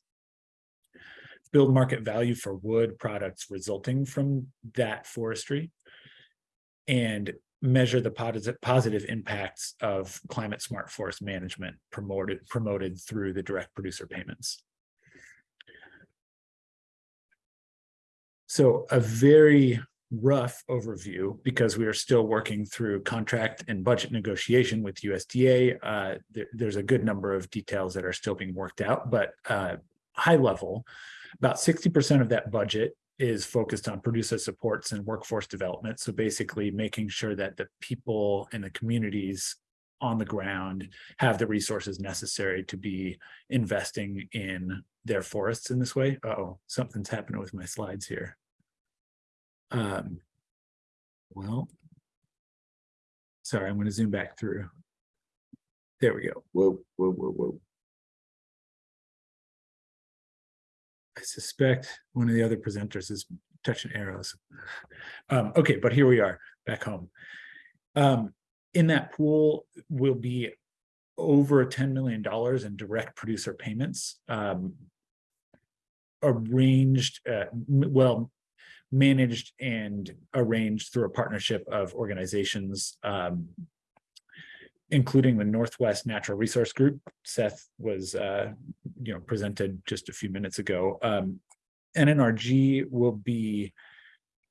build market value for wood products resulting from that forestry, and measure the positive positive impacts of climate smart forest management promoted promoted through the direct producer payments. So a very rough overview because we are still working through contract and budget negotiation with USDA. Uh, there, there's a good number of details that are still being worked out, but uh, high level, about 60% of that budget is focused on producer supports and workforce development. So basically making sure that the people and the communities on the ground have the resources necessary to be investing in their forests in this way. Uh oh, something's happening with my slides here. Um, well, sorry, I'm going to zoom back through. There we go. Whoa, whoa, whoa, whoa. Suspect one of the other presenters is touching arrows. Um, okay, but here we are back home. Um, in that pool will be over $10 million in direct producer payments um, arranged, uh, well, managed and arranged through a partnership of organizations, um, including the Northwest Natural Resource Group. Seth was, uh, you know, presented just a few minutes ago. Um, NNRG will be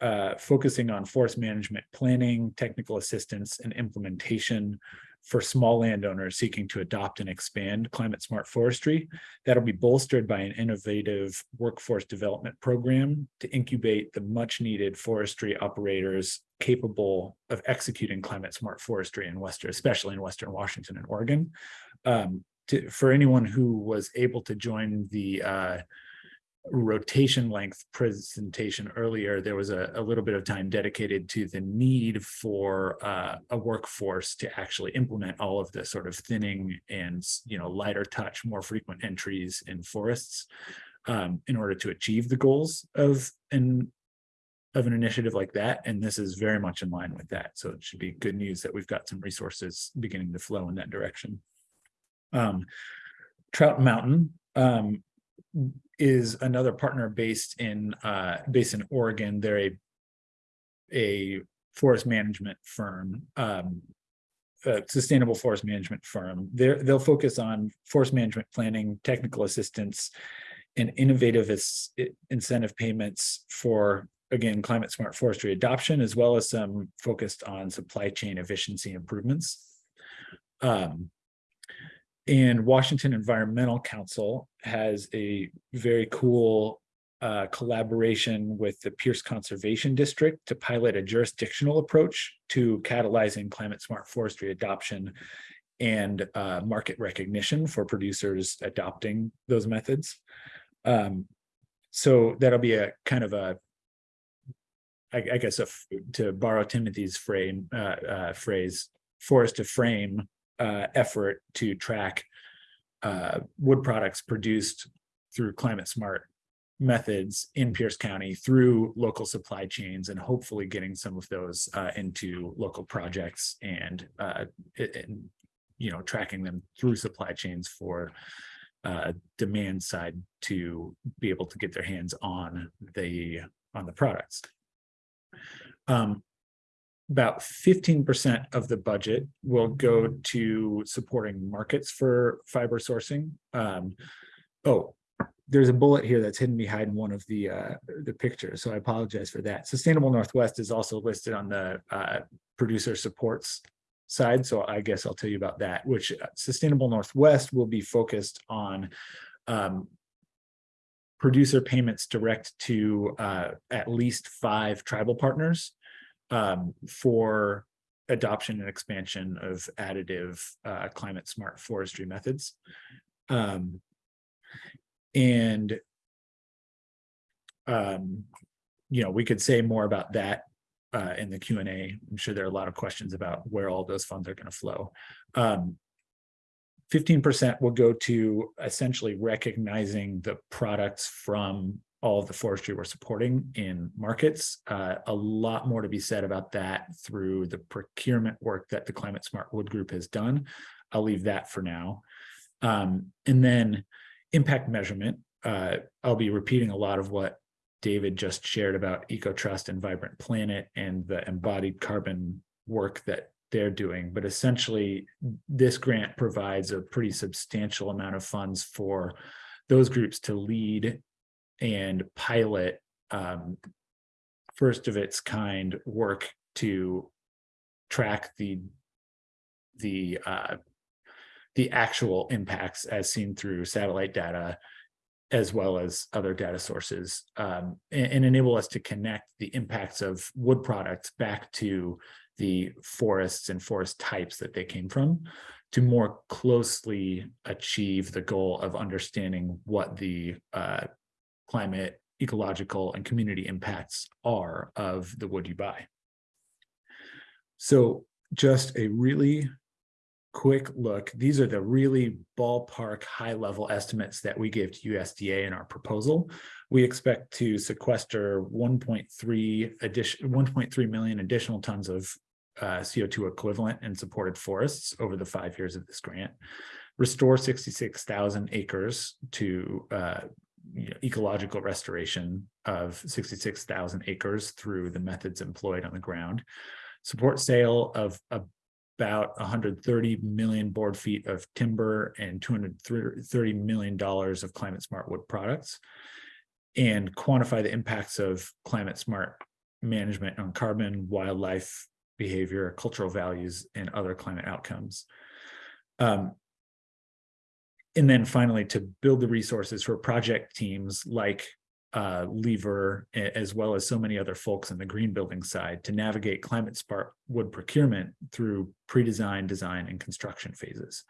uh, focusing on forest management planning, technical assistance, and implementation for small landowners seeking to adopt and expand climate smart forestry. That'll be bolstered by an innovative workforce development program to incubate the much needed forestry operators capable of executing climate smart forestry in Western, especially in Western Washington and Oregon. Um, to, for anyone who was able to join the uh, rotation length presentation earlier, there was a, a, little bit of time dedicated to the need for uh, a workforce to actually implement all of the sort of thinning and you know lighter touch, more frequent entries in forests um, in order to achieve the goals of an of an initiative like that. And this is very much in line with that. So it should be good news that we've got some resources beginning to flow in that direction. Um, Trout Mountain um, is another partner based in uh, based in Oregon. They're a a forest management firm um, a sustainable forest management firm. They're, they'll focus on forest management planning, technical assistance, and innovative incentive payments for, again, climate smart forestry adoption, as well as some focused on supply chain efficiency improvements. Um, and Washington Environmental Council has a very cool uh, collaboration with the Pierce Conservation District to pilot a jurisdictional approach to catalyzing climate smart forestry adoption and uh, market recognition for producers adopting those methods. Um, so that'll be a kind of a, I, I guess, a f- to borrow Timothy's frame uh, uh, phrase, forest to frame uh, effort to track uh, wood products produced through climate smart methods in Pierce County through local supply chains and hopefully getting some of those uh, into local projects and uh, and, you know, tracking them through supply chains for uh, demand side to be able to get their hands on the, on the products. Um, about fifteen percent of the budget will go to supporting markets for fiber sourcing. Um, oh, there's a bullet here that's hidden behind one of the uh, the pictures, so I apologize for that. Sustainable Northwest is also listed on the uh, producer supports side, so I guess I'll tell you about that, which uh, Sustainable Northwest will be focused on um, producer payments direct to uh, at least five tribal partners um, for adoption and expansion of additive uh, climate smart forestry methods. Um, and um, you know, we could say more about that uh, in the Q and A. I'm sure there are a lot of questions about where all those funds are going to flow. Um, 15% will go to essentially recognizing the products from all of the forestry we're supporting in markets. Uh, a lot more to be said about that through the procurement work that the Climate Smart Wood Group has done. I'll leave that for now. Um, and then impact measurement. Uh, I'll be repeating a lot of what David just shared about EcoTrust and Vibrant Planet and the embodied carbon work that they're doing. But essentially, this grant provides a pretty substantial amount of funds for those groups to lead and pilot um, first of its kind work to track the the uh, the actual impacts as seen through satellite data as well as other data sources um, and, and enable us to connect the impacts of wood products back to the forests and forest types that they came from to more closely achieve the goal of understanding what the uh, climate, ecological, and community impacts are of the wood you buy. So just a really quick look. These are the really ballpark high level estimates that we gave to USDA in our proposal. We expect to sequester 1.3 addition 1.3 million additional tons of uh, CO2 equivalent in supported forests over the five years of this grant. Restore 66,000 acres to uh, you know, ecological restoration of 66,000 acres through the methods employed on the ground. Support sale of about 130 million board feet of timber and 230 million dollars of climate smart wood products and quantify the impacts of climate smart management on carbon, wildlife behavior, cultural values, and other climate outcomes. Um, and then finally, to build the resources for project teams like uh, Lever, as well as so many other folks in the green building side to navigate climate smart wood procurement through pre-design, design, and construction phases.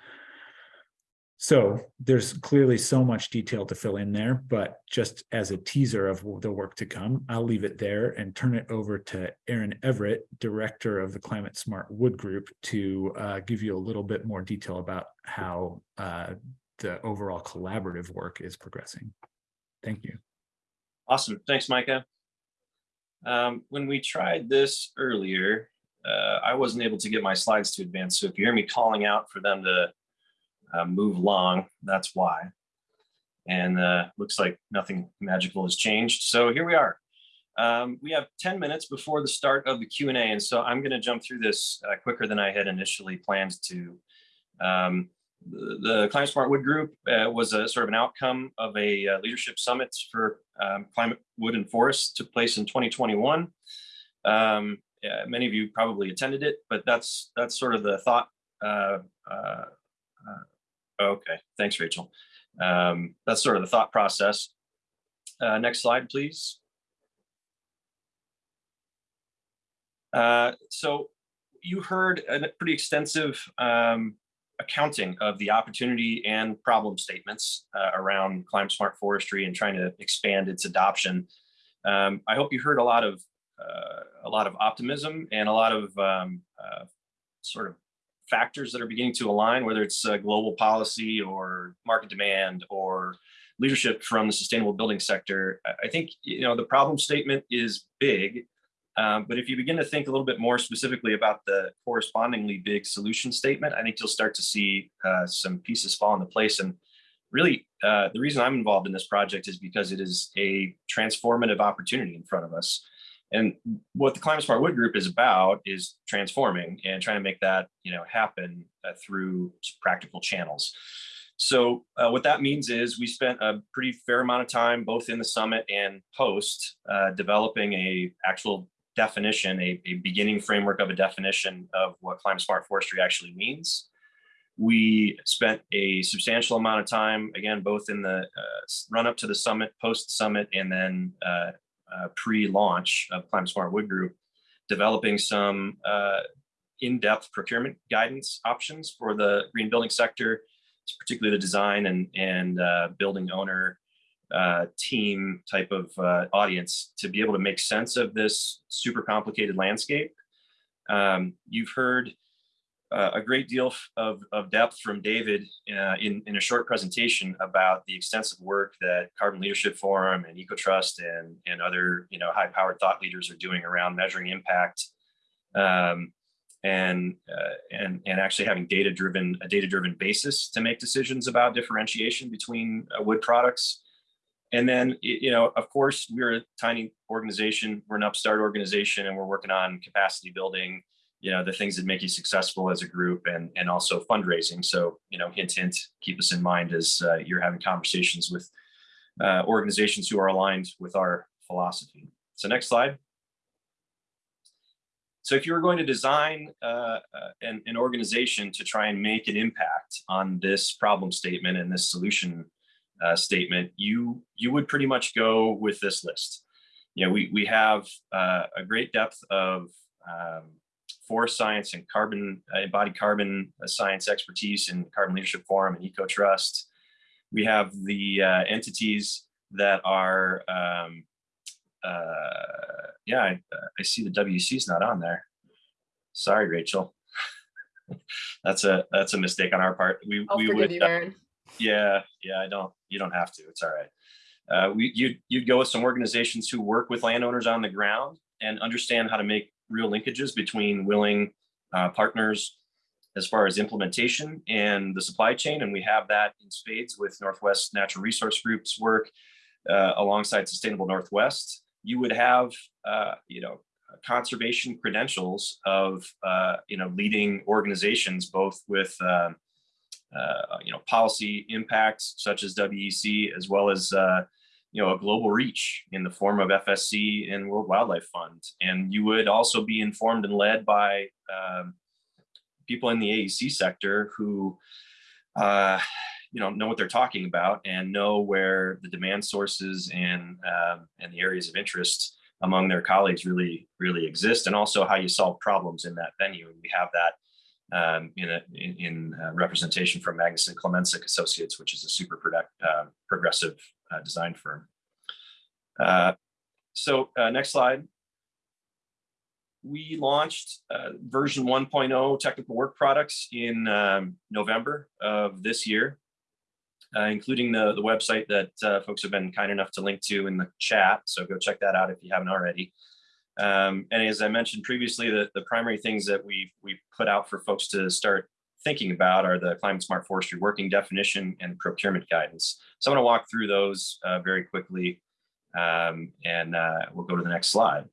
So there's clearly so much detail to fill in there, but just as a teaser of the work to come, I'll leave it there and turn it over to Aaron Everett, Director of the Climate Smart Wood Group, to uh, give you a little bit more detail about how uh, the overall collaborative work is progressing. Thank you. Awesome. Thanks, Micah. Um, when we tried this earlier, uh, I wasn't able to get my slides to advance. So if you hear me calling out for them to uh, move along, that's why. And uh, looks like nothing magical has changed. So here we are. Um, we have 10 minutes before the start of the Q&A, and so I'm going to jump through this uh, quicker than I had initially planned to. Um, the, the Climate Smart Wood Group uh, was a sort of an outcome of a uh, leadership summit for um, climate wood and forests took place in 2021. Um, yeah, many of you probably attended it, but that's that's sort of the thought. Uh, uh, uh, okay, thanks, Rachel. Um, that's sort of the thought process. Uh, next slide, please. Uh, so you heard a pretty extensive um, accounting of the opportunity and problem statements uh, around climate smart forestry and trying to expand its adoption. Um, I hope you heard a lot of uh, a lot of optimism and a lot of um, uh, sort of factors that are beginning to align, whether it's uh, global policy or market demand or leadership from the sustainable building sector. I think you know the problem statement is big, um, but if you begin to think a little bit more specifically about the correspondingly big solution statement, I think you'll start to see uh, some pieces fall into place. And really, uh, the reason I'm involved in this project is because it is a transformative opportunity in front of us. And what the Climate Smart Wood Group is about is transforming and trying to make that you know happen uh, through practical channels. So uh, what that means is we spent a pretty fair amount of time both in the summit and post uh, developing a actual definition, a, a beginning framework of a definition of what climate smart forestry actually means. We spent a substantial amount of time, again, both in the uh, run up to the summit, post summit, and then uh, pre-launch of Climate Smart Wood Group, developing some uh, in-depth procurement guidance options for the green building sector, particularly the design and, and uh, building owner uh, team type of uh, audience to be able to make sense of this super complicated landscape. Um, you've heard uh, a great deal of, of depth from David uh, in, in a short presentation about the extensive work that Carbon Leadership Forum and EcoTrust and, and other you know, high-powered thought leaders are doing around measuring impact um, and, uh, and, and actually having data-driven a data-driven basis to make decisions about differentiation between uh, wood products. And then, you know, of course, we're a tiny organization, we're an upstart organization, and we're working on capacity building, you know, the things that make you successful as a group and, and also fundraising. So, you know, hint, hint, keep us in mind as uh, you're having conversations with uh, organizations who are aligned with our philosophy. So next slide. So if you were going to design uh, uh an, an organization to try and make an impact on this problem statement and this solution uh, statement, you you would pretty much go with this list. You know, we we have uh, a great depth of um, forest science and carbon uh, embodied carbon uh, science expertise in Carbon Leadership Forum and EcoTrust. We have the uh, entities that are, um, uh, yeah, I, I see the WC is not on there. Sorry, Rachel. that's a that's a mistake on our part. We I'll we would you, Aaron. yeah, yeah, I don't, you don't have to, it's all right. Uh, we, you'd, you'd go with some organizations who work with landowners on the ground and understand how to make real linkages between willing uh, partners as far as implementation and the supply chain. And we have that in spades with Northwest Natural Resource Group's work uh, alongside Sustainable Northwest. You would have, uh, you know, conservation credentials of, uh, you know, leading organizations, both with um, uh, you know, policy impacts such as WEC, as well as, uh, you know, a global reach in the form of FSC and World Wildlife Fund. And you would also be informed and led by um, people in the AEC sector who, uh, you know, know what they're talking about and know where the demand sources and um, and the areas of interest among their colleagues really really exist, and also how you solve problems in that venue. And we have that um, in, a, in, in uh, representation from Magnusson Klemencic Associates, which is a super product, uh, progressive design firm. Uh, so uh, next slide. We launched uh, version 1.0 technical work products in um, November of this year, including the, the website that folks have been kind enough to link to in the chat. So go check that out if you haven't already. Um, and as I mentioned previously, the, the primary things that we we put out for folks to start thinking about are the climate smart forestry working definition and procurement guidance. So I'm going to walk through those uh, very quickly. Um, and uh, we'll go to the next slide.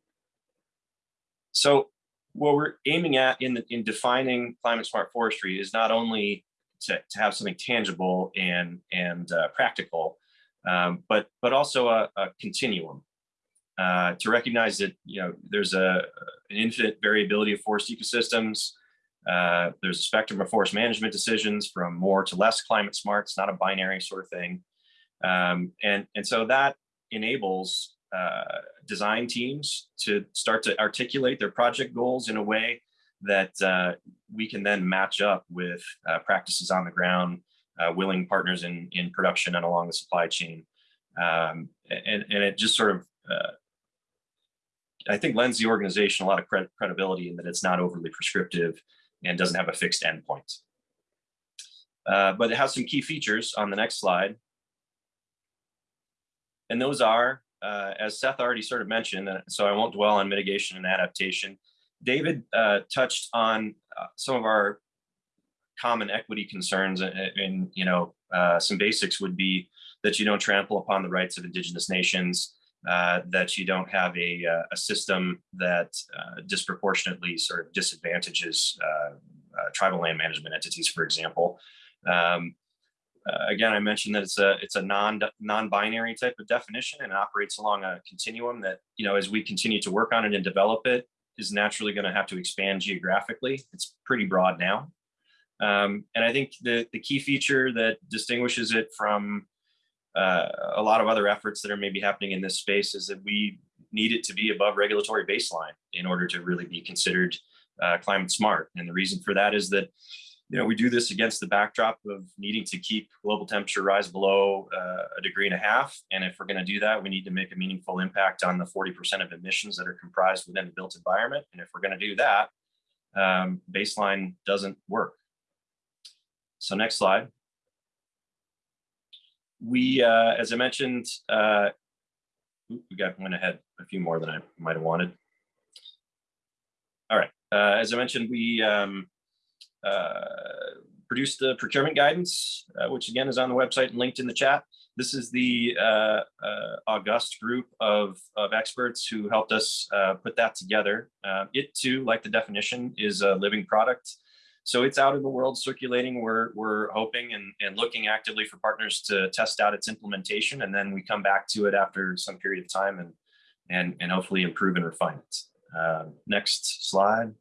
So what we're aiming at in, the, in defining climate smart forestry is not only to, to have something tangible and, and uh, practical, um, but, but also a, a continuum. Uh, to recognize that you know there's a an infinite variability of forest ecosystems. Uh, there's a spectrum of forest management decisions from more to less climate smart. It's not a binary sort of thing, um, and and so that enables uh, design teams to start to articulate their project goals in a way that uh, we can then match up with uh, practices on the ground, uh, willing partners in in production and along the supply chain, um, and and it just sort of I think lends the organization a lot of cred credibility in that it's not overly prescriptive and doesn't have a fixed endpoint. Uh, but it has some key features on the next slide. And those are, uh, as Seth already sort of mentioned, uh, so I won't dwell on mitigation and adaptation. David uh, touched on uh, some of our common equity concerns and, and you know, uh, some basics would be that you don't trample upon the rights of indigenous nations, uh, that you don't have a, uh, a system that uh, disproportionately sort of disadvantages tribal land management entities, for example. Um, again, I mentioned that it's a it's a non non-binary type of definition and it operates along a continuum that you know as we continue to work on it and develop it is naturally going to have to expand geographically. It's pretty broad now. Um, and I think the, the key feature that distinguishes it from uh, a lot of other efforts that are maybe happening in this space is that we need it to be above regulatory baseline in order to really be considered uh, climate smart. And the reason for that is that you know, we do this against the backdrop of needing to keep global temperature rise below uh, a degree and a half. And if we're going to do that, we need to make a meaningful impact on the 40% of emissions that are comprised within the built environment. And if we're going to do that, um, baseline doesn't work. So next slide we, uh, as I mentioned, uh, we got went ahead a few more than I might have wanted. All right, uh, as I mentioned, we um, uh, produced the procurement guidance, uh, which again is on the website and linked in the chat. This is the uh, august group of, of experts who helped us put that together. It too, like the definition, is a living product. So it's out in the world circulating. We're, we're hoping and, and looking actively for partners to test out its implementation. And then we come back to it after some period of time and, and, and hopefully improve and refine it. Uh, next slide.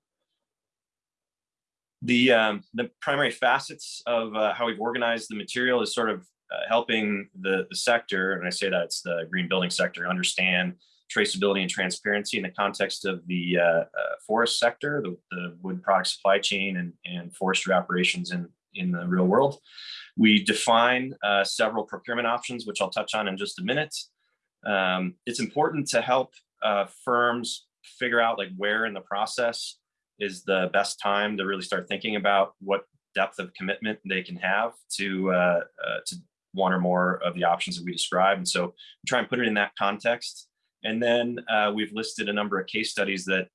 The, um, the primary facets of uh, how we've organized the material is sort of uh, helping the, the sector, and I say that it's the green building sector, understand traceability and transparency in the context of the uh, uh, forest sector, the, the, wood product supply chain and, and forestry operations in, in the real world. We define uh, several procurement options, which I'll touch on in just a minute. Um, it's important to help uh, firms figure out like where in the process is the best time to really start thinking about what depth of commitment they can have to uh, uh, to one or more of the options that we describe. And so try and put it in that context. And then uh, we've listed a number of case studies that,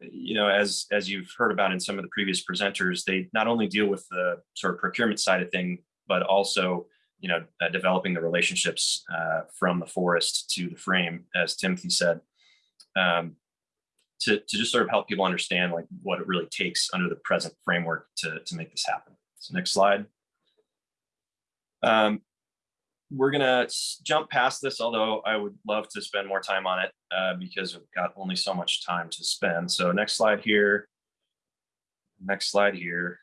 you know, as, as you've heard about in some of the previous presenters, they not only deal with the sort of procurement side of thing, but also, you know, uh, developing the relationships uh, from the forest to the frame, as Timothy said, um, to, to just sort of help people understand like what it really takes under the present framework to, to make this happen. So next slide. Um, we're gonna jump past this, although I would love to spend more time on it uh, because we've got only so much time to spend. So next slide here. Next slide here.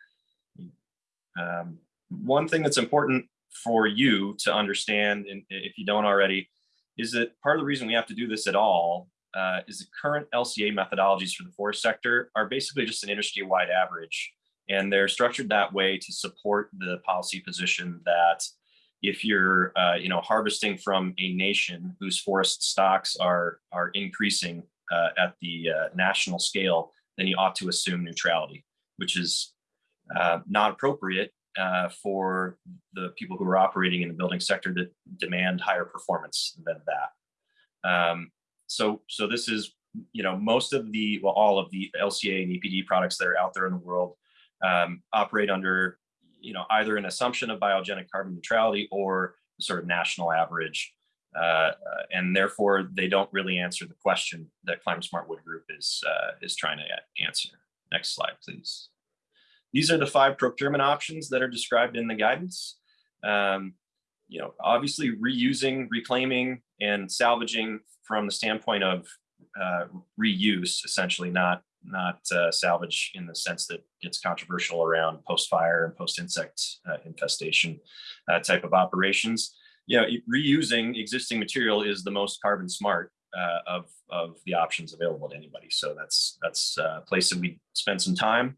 Um, one thing that's important for you to understand, and if you don't already, is that part of the reason we have to do this at all uh, is the current LCA methodologies for the forest sector are basically just an industry-wide average. And they're structured that way to support the policy position that if you're uh, you know harvesting from a nation whose forest stocks are are increasing uh, at the uh, national scale, then you ought to assume neutrality, which is uh, not appropriate uh, for the people who are operating in the building sector that demand higher performance than that. Um, so so this is you know most of the well all of the LCA and EPD products that are out there in the world um, operate under you know, either an assumption of biogenic carbon neutrality or sort of national average. uh, uh, and therefore they don't really answer the question that Climate Smart Wood Group is uh, is trying to answer. Next slide, please. These are the five procurement options that are described in the guidance. Um, you know, obviously reusing, reclaiming, and salvaging from the standpoint of uh, reuse, essentially not not uh, salvage in the sense that gets controversial around post-fire and post-insect uh, infestation uh, type of operations. You know, reusing existing material is the most carbon smart uh, of of the options available to anybody. So that's that's a place that we spend some time.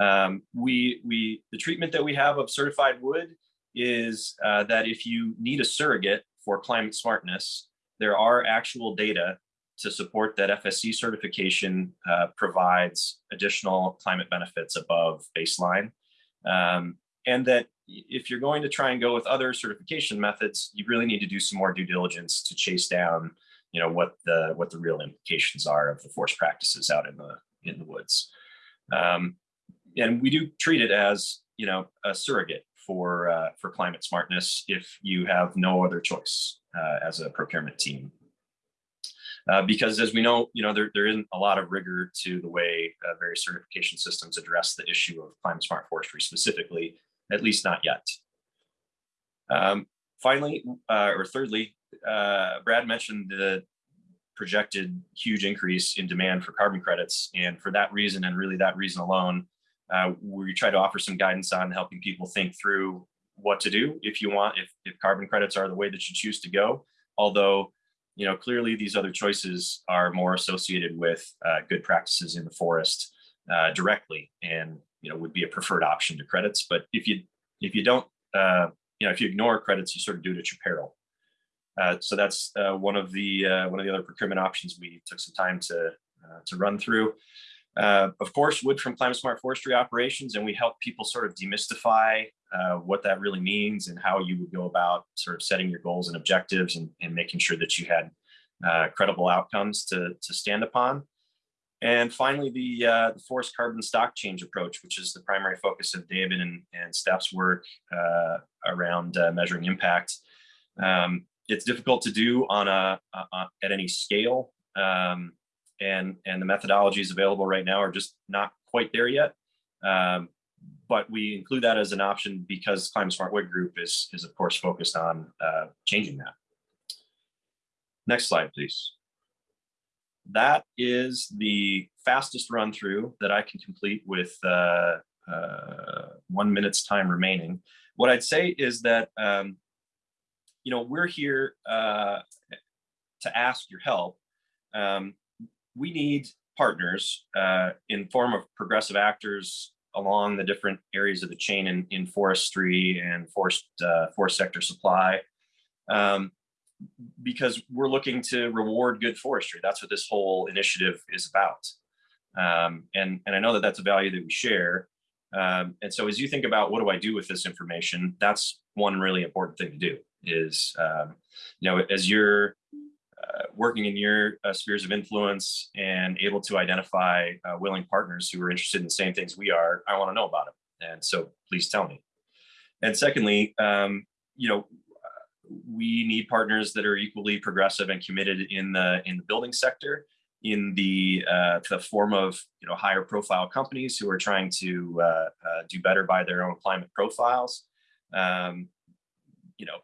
Um, we we the treatment that we have of certified wood is uh, that if you need a surrogate for climate smartness, there are actual data to support that FSC certification uh, provides additional climate benefits above baseline. Um, and that if you're going to try and go with other certification methods, you really need to do some more due diligence to chase down, you know, what the what the real implications are of the forest practices out in the in the woods. Um, and we do treat it as, you know, a surrogate for uh, for climate smartness if you have no other choice uh, as a procurement team. Uh, because as we know, you know, there, there isn't a lot of rigor to the way uh, various certification systems address the issue of climate smart forestry specifically, at least not yet. Um, finally, uh, or thirdly, uh, Brad mentioned the projected huge increase in demand for carbon credits. And for that reason, and really that reason alone, uh, we try to offer some guidance on helping people think through what to do if you want, if, if carbon credits are the way that you choose to go. Although you know, clearly these other choices are more associated with uh, good practices in the forest uh, directly, and you know would be a preferred option to credits. But if you if you don't, uh, you know, if you ignore credits, you sort of do it at your peril. Uh, so that's uh, one of the uh, one of the other procurement options we took some time to to run through. Of course, wood from climate smart forestry operations, and we help people sort of demystify uh, what that really means and how you would go about sort of setting your goals and objectives and, and making sure that you had uh, credible outcomes to, to stand upon. And finally, the, uh, the forest carbon stock change approach, which is the primary focus of David and, and Steph's work uh, around uh, measuring impact. Um, it's difficult to do on a, a at any scale, um, and and the methodologies available right now are just not quite there yet. Um, but we include that as an option because Climate Smart Wood Group is, is of course focused on uh, changing that. Next slide, please. That is the fastest run through that I can complete with uh, uh, one minute's time remaining. What I'd say is that, um, you know, we're here uh, to ask your help. Um, we need partners uh, in form of progressive actors along the different areas of the chain in, in forestry and forest uh, forest sector supply um, because we're looking to reward good forestry. That's what this whole initiative is about. Um, and, and I know that that's a value that we share. Um, and so as you think about what do I do with this information, that's one really important thing to do is, um, you know, as you're working in your uh, spheres of influence and able to identify uh, willing partners who are interested in the same things we are, I want to know about them. And so please tell me. And secondly, um, you know, we need partners that are equally progressive and committed in the in the building sector in the uh, the form of you know higher profile companies who are trying to uh, uh, do better by their own climate profiles. Um, you know,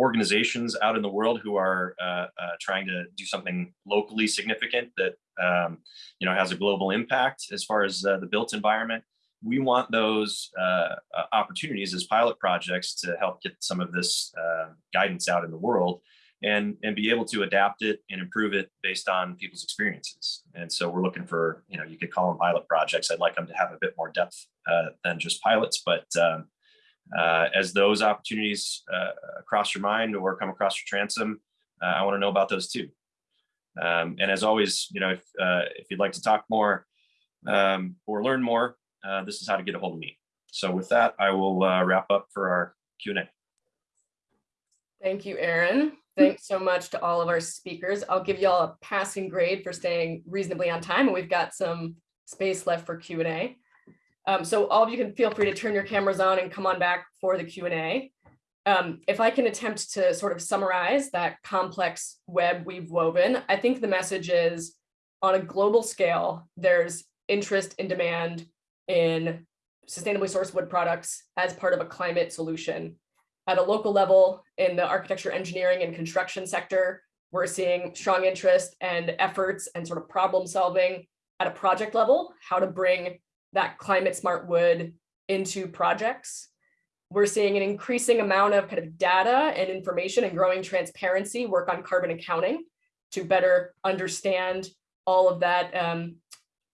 organizations out in the world who are uh, uh, trying to do something locally significant that um, you know has a global impact as far as uh, the built environment. We want those uh, uh, opportunities as pilot projects to help get some of this uh, guidance out in the world and and be able to adapt it and improve it based on people's experiences. And so we're looking for you know you could call them pilot projects. I'd like them to have a bit more depth than just pilots, but um, uh, as those opportunities uh, cross your mind or come across your transom, uh, I want to know about those too. Um, and as always, you know, if, uh, if you'd like to talk more um, or learn more, uh, this is how to get a hold of me. So with that, I will uh, wrap up for our Q&A. Thank you, Aaron. Thanks so much to all of our speakers. I'll give you all a passing grade for staying reasonably on time, and we've got some space left for Q&A. Um, so all of you can feel free to turn your cameras on and come on back for the Q&A. Um, if I can attempt to sort of summarize that complex web we've woven, I think the message is on a global scale, there's interest and demand in sustainably sourced wood products as part of a climate solution. At a local level, in the architecture, engineering, and construction sector, we're seeing strong interest and efforts and sort of problem solving at a project level, how to bring that climate smart wood into projects. We're seeing an increasing amount of kind of data and information and growing transparency work on carbon accounting to better understand all of that um,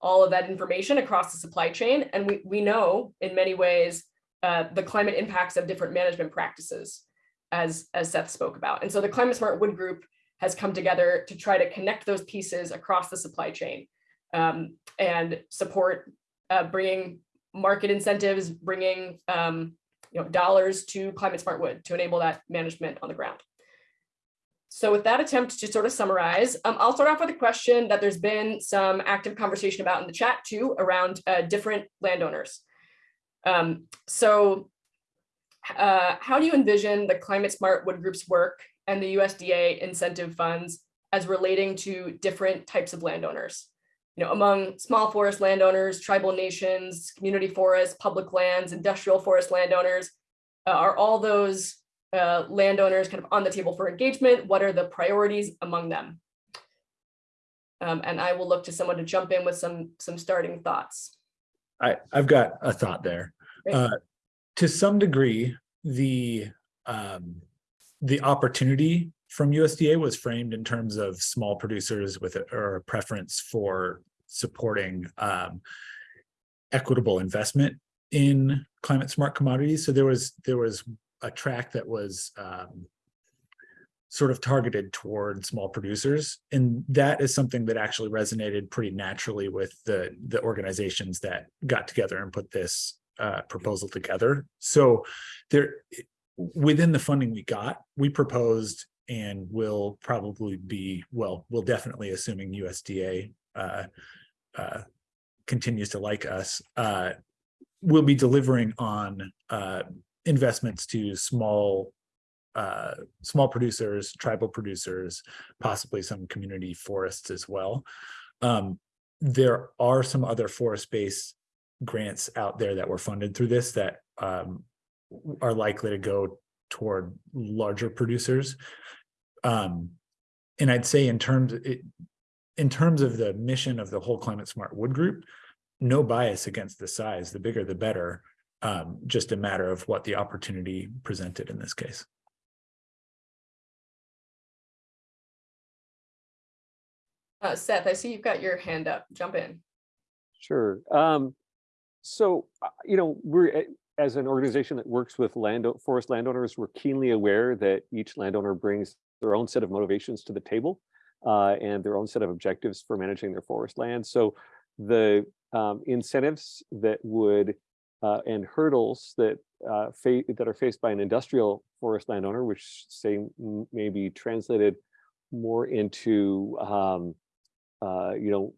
all of that information across the supply chain. And we, we know in many ways uh, the climate impacts of different management practices as, as Seth spoke about. And so the Climate Smart Wood Group has come together to try to connect those pieces across the supply chain um, and support uh, bringing market incentives, bringing um, you know, dollars to climate smart wood to enable that management on the ground. So with that attempt to sort of summarize, um, I'll start off with a question that there's been some active conversation about in the chat too around uh, different landowners. Um, so uh, how do you envision the climate smart wood group's work and the USDA incentive funds as relating to different types of landowners? You know, among small forest landowners, tribal nations, community forests, public lands, industrial forest landowners, uh, are all those uh, landowners kind of on the table for engagement? What are the priorities among them? Um, and I will look to someone to jump in with some some starting thoughts. I, I've got a thought there. Uh, to some degree, the um, the opportunity from USDA was framed in terms of small producers with a, or a preference for supporting um, equitable investment in climate smart commodities. So there was there was a track that was um, sort of targeted toward small producers. And that is something that actually resonated pretty naturally with the, the organizations that got together and put this uh, proposal together. So there, within the funding we got, we proposed and will probably be, well, we'll definitely assuming USDA uh, uh, continues to like us, uh, we'll be delivering on uh, investments to small uh, small producers, tribal producers, possibly some community forests as well. Um, there are some other forest-based grants out there that were funded through this that um, are likely to go toward larger producers. Um, and I'd say in terms it, in terms of the mission of the whole climate smart wood group, no bias against the size, the bigger the better um, just a matter of what the opportunity presented in this case. Uh, Seth, I see you've got your hand up. Jump in. Sure. Um, so, uh, you know, we're eh, as an organization that works with land forest landowners, we're keenly aware that each landowner brings their own set of motivations to the table uh, and their own set of objectives for managing their forest land. So the um, incentives that would uh, and hurdles that uh, that are faced by an industrial forest landowner, which say may be translated more into um, uh, you know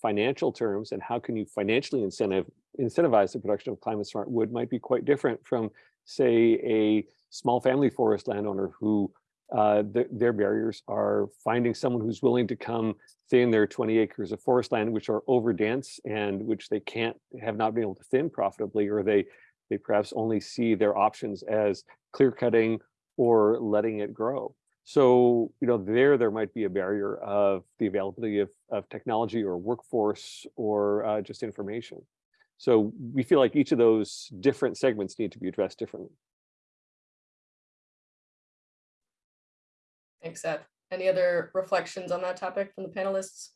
financial terms and how can you financially incentive incentivize the production of climate smart wood might be quite different from say a small family forest landowner who uh, th their barriers are finding someone who's willing to come thin their 20 acres of forest land, which are over dense and which they can't have not been able to thin profitably, or they they perhaps only see their options as clear cutting or letting it grow. So, you know, there, there might be a barrier of the availability of, of technology or workforce or uh, just information. So we feel like each of those different segments need to be addressed differently. Thanks, Seth. Any other reflections on that topic from the panelists?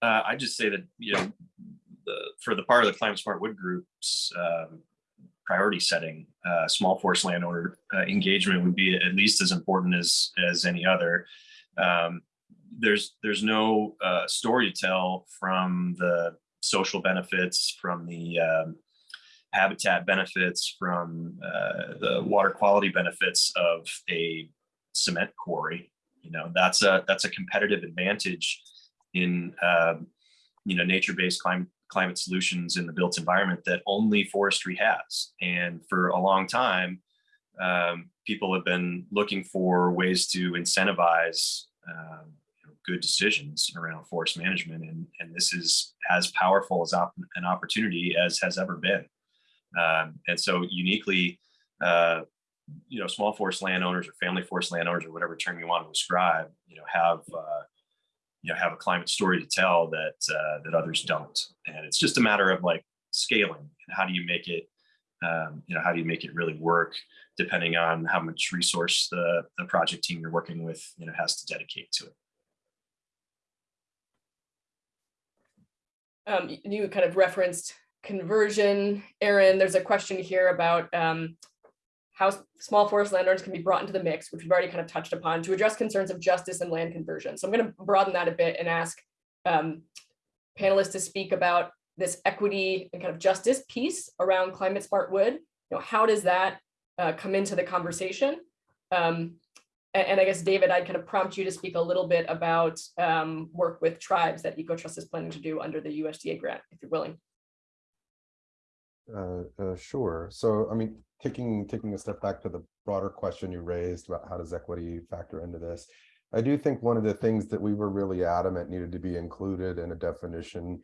Uh, I just say that, you know, the, for the part of the Climate Smart Wood Group's um, priority setting, uh, small forest landowner uh, engagement would be at least as important as as any other. Um, there's there's no uh, story to tell from the social benefits, from the um, habitat benefits, from uh, the water quality benefits of a cement quarry. You know, that's a that's a competitive advantage in um, you know nature-based climate climate solutions in the built environment that only forestry has. And for a long time, um, people have been looking for ways to incentivize um, good decisions around forest management. And, and this is as powerful as op an opportunity as has ever been. Um, and so uniquely, uh, you know, small forest landowners or family forest landowners or whatever term you want to describe, you know, have uh, you know have a climate story to tell that uh, that others don't. And it's just a matter of like scaling and how do you make it, um, you know, how do you make it really work depending on how much resource the the project team you're working with, you know, has to dedicate to it. Um, you kind of referenced conversion, Aaron. There's a question here about um, how small forest landowners can be brought into the mix, which we've already kind of touched upon, to address concerns of justice and land conversion. So I'm going to broaden that a bit and ask um, panelists to speak about this equity and kind of justice piece around climate smart wood. You know, how does that uh, come into the conversation? Um, and, I guess, David, I'd kind of prompt you to speak a little bit about um, work with tribes that EcoTrust is planning to do under the USDA grant, if you're willing. Uh, uh, sure. So, I mean, taking taking a step back to the broader question you raised about how does equity factor into this, I do think one of the things that we were really adamant needed to be included in a definition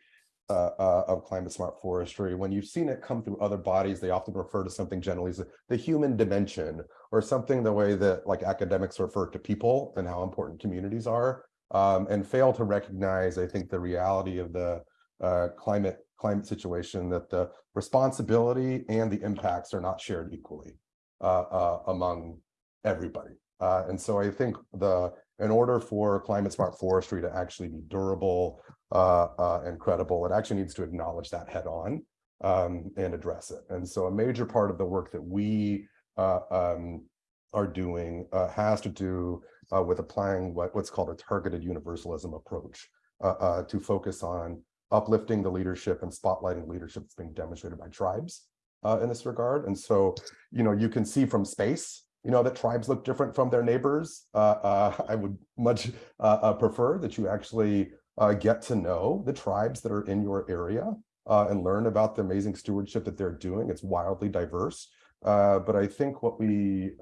uh, uh, of climate smart forestry. When you've seen it come through other bodies, they often refer to something generally as the human dimension or something the way that like academics refer to people and how important communities are um, and fail to recognize, I think, the reality of the uh, climate climate situation that the responsibility and the impacts are not shared equally uh, uh, among everybody. Uh, and so I think the in order for climate smart forestry to actually be durable uh, uh, and credible, it actually needs to acknowledge that head on um, and address it. And so a major part of the work that we uh, um, are doing has to do with applying what, what's called a targeted universalism approach to focus on uplifting the leadership and spotlighting leadership that's being demonstrated by tribes uh, in this regard. And so, you know, you can see from space, you know, that tribes look different from their neighbors. Uh, uh, I would much uh, uh, prefer that you actually uh, get to know the tribes that are in your area and learn about the amazing stewardship that they're doing. It's wildly diverse. But I think what we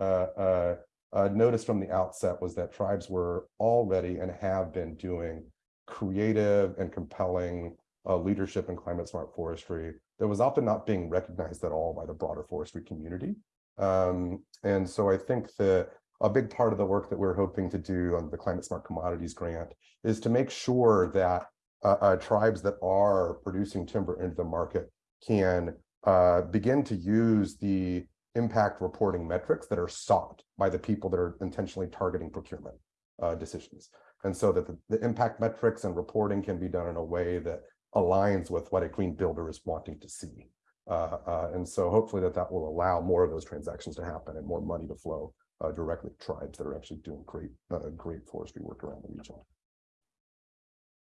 noticed from the outset was that tribes were already and have been doing creative and compelling uh, leadership in climate smart forestry that was often not being recognized at all by the broader forestry community. Um, and so I think that a big part of the work that we're hoping to do on the Climate Smart Commodities Grant is to make sure that uh, uh, tribes that are producing timber into the market can uh, begin to use the impact reporting metrics that are sought by the people that are intentionally targeting procurement uh, decisions. And so that the, the impact metrics and reporting can be done in a way that aligns with what a green builder is wanting to see. Uh, uh, and so hopefully that that will allow more of those transactions to happen and more money to flow uh, directly to tribes that are actually doing great, uh, great forestry work around the region.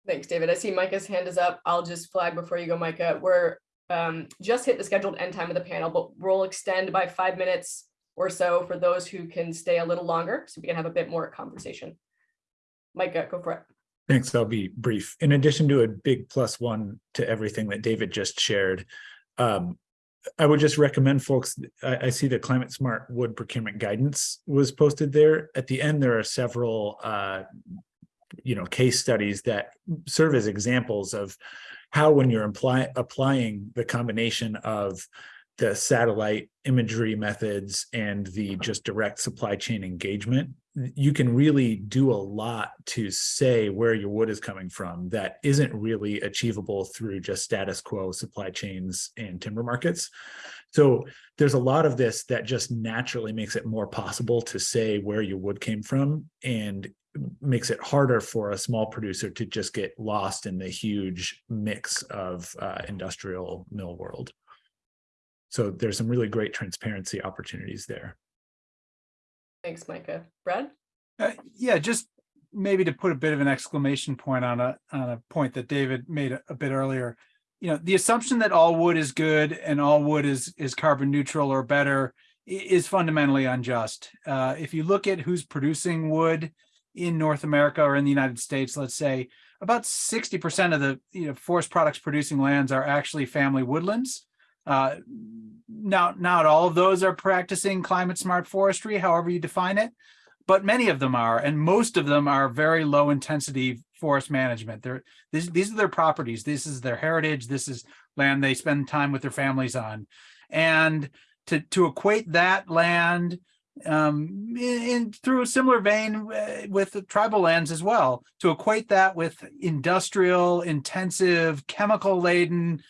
Thanks, David. I see Micah's hand is up. I'll just flag before you go, Micah. We're um, just hit the scheduled end time of the panel, but we'll extend by five minutes or so for those who can stay a little longer, so we can have a bit more conversation. Micah, go for it. Thanks, I'll be brief. In addition to a big plus one to everything that David just shared, um, I would just recommend folks, I, I see the climate smart wood procurement guidance was posted there. At the end, there are several, uh, you know, case studies that serve as examples of how when you're applying the combination of the satellite imagery methods and the just direct supply chain engagement, you can really do a lot to say where your wood is coming from that isn't really achievable through just status quo supply chains and timber markets. So there's a lot of this that just naturally makes it more possible to say where your wood came from and makes it harder for a small producer to just get lost in the huge mix of uh, industrial mill world. So there's some really great transparency opportunities there. Thanks, Micah. Brad? Uh, yeah, just maybe to put a bit of an exclamation point on a on a point that David made a, a bit earlier. You know, the assumption that all wood is good and all wood is is carbon neutral or better is fundamentally unjust. Uh, if you look at who's producing wood in North America or in the United States, let's say, about sixty percent of the, you know, forest products producing lands are actually family woodlands. Uh, now, not all of those are practicing climate smart forestry, however you define it, but many of them are, and most of them are very low intensity forest management. They're, these, these are their properties. This is their heritage. This is land they spend time with their families on. And to, to equate that land um, in, in- through a similar vein uh, with tribal lands as well, to equate that with industrial, intensive, chemical laden,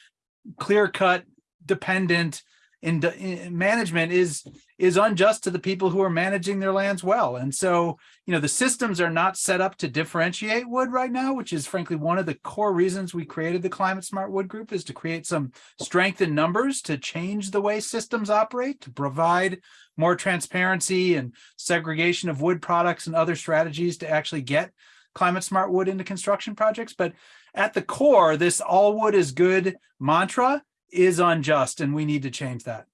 clear cut, dependent in, in management is is unjust to the people who are managing their lands well. And so, you know, the systems are not set up to differentiate wood right now, which is frankly one of the core reasons we created the Climate Smart Wood Group is to create some strength in numbers to change the way systems operate, to provide more transparency and segregation of wood products and other strategies to actually get climate smart wood into construction projects. But at the core, this all wood is good mantra is unjust and we need to change that.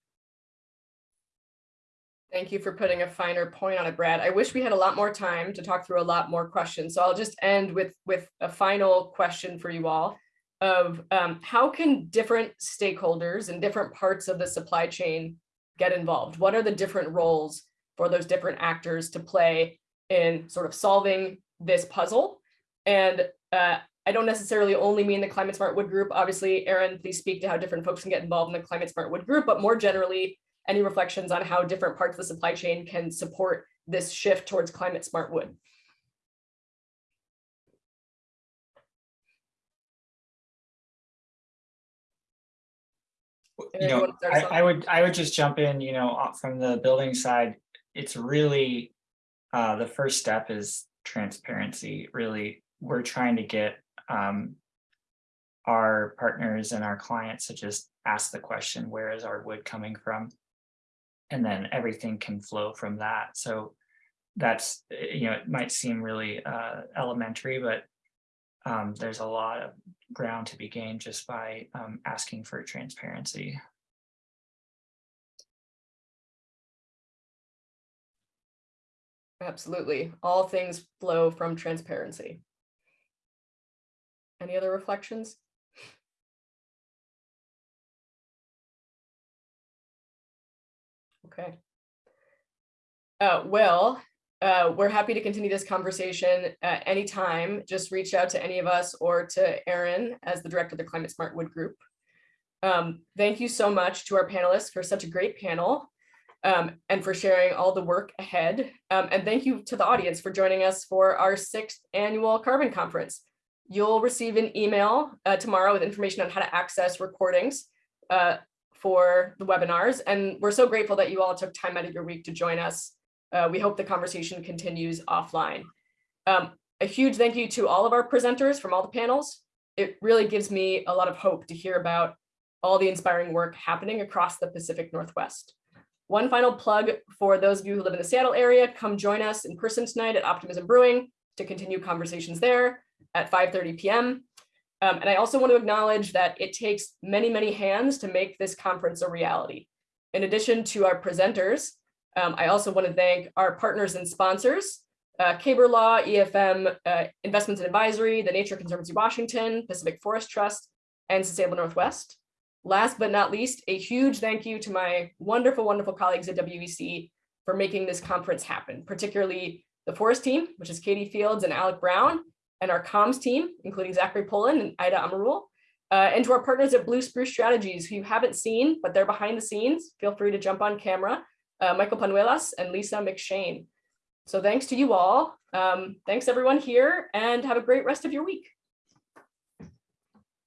Thank you for putting a finer point on it, Brad. I wish we had a lot more time to talk through a lot more questions. So I'll just end with, with a final question for you all of um, how can different stakeholders and different parts of the supply chain get involved? What are the different roles for those different actors to play in sort of solving this puzzle? And uh, I don't necessarily only mean the Climate Smart Wood Group. Obviously, Aaron, please speak to how different folks can get involved in the Climate Smart Wood Group, but more generally, any reflections on how different parts of the supply chain can support this shift towards climate smart wood? You know, I. I would, I would just jump in, you know, from the building side, it's really, uh, the first step is transparency, really. We're trying to get, um, our partners and our clients to just ask the question, where is our wood coming from? And then everything can flow from that. So that's, uh, you know, it might seem really, uh, elementary, but um, there's a lot of ground to be gained just by, um, asking for transparency. Absolutely. All things flow from transparency. Any other reflections? Okay. Uh, well, uh, we're happy to continue this conversation at any time. Just reach out to any of us or to Erin as the director of the Climate Smart Wood Group. Um, thank you so much to our panelists for such a great panel um, and for sharing all the work ahead. Um, and thank you to the audience for joining us for our sixth annual Carbon Conference. You'll receive an email uh, tomorrow with information on how to access recordings uh, for the webinars. And we're so grateful that you all took time out of your week to join us. Uh, we hope the conversation continues offline. Um, a huge thank you to all of our presenters from all the panels. It really gives me a lot of hope to hear about all the inspiring work happening across the Pacific Northwest. One final plug for those of you who live in the Seattle area, come join us in person tonight at Optimism Brewing to continue conversations there at 5.30 p.m. Um, and I also want to acknowledge that it takes many, many hands to make this conference a reality. In addition to our presenters, um, I also want to thank our partners and sponsors, uh, Caber Law, EFM, uh, Investments and Advisory, the Nature Conservancy Washington, Pacific Forest Trust, and Sustainable Northwest. Last but not least, a huge thank you to my wonderful, wonderful colleagues at WEC for making this conference happen, particularly the forest team, which is Katie Fields and Alec Brown, and our comms team, including Zachary Poland and Ida Amarul, uh, and to our partners at Blue Spruce Strategies, who you haven't seen, but they're behind the scenes. Feel free to jump on camera, uh, Michael Panuelas and Lisa McShane. So thanks to you all. Um, thanks everyone here and have a great rest of your week.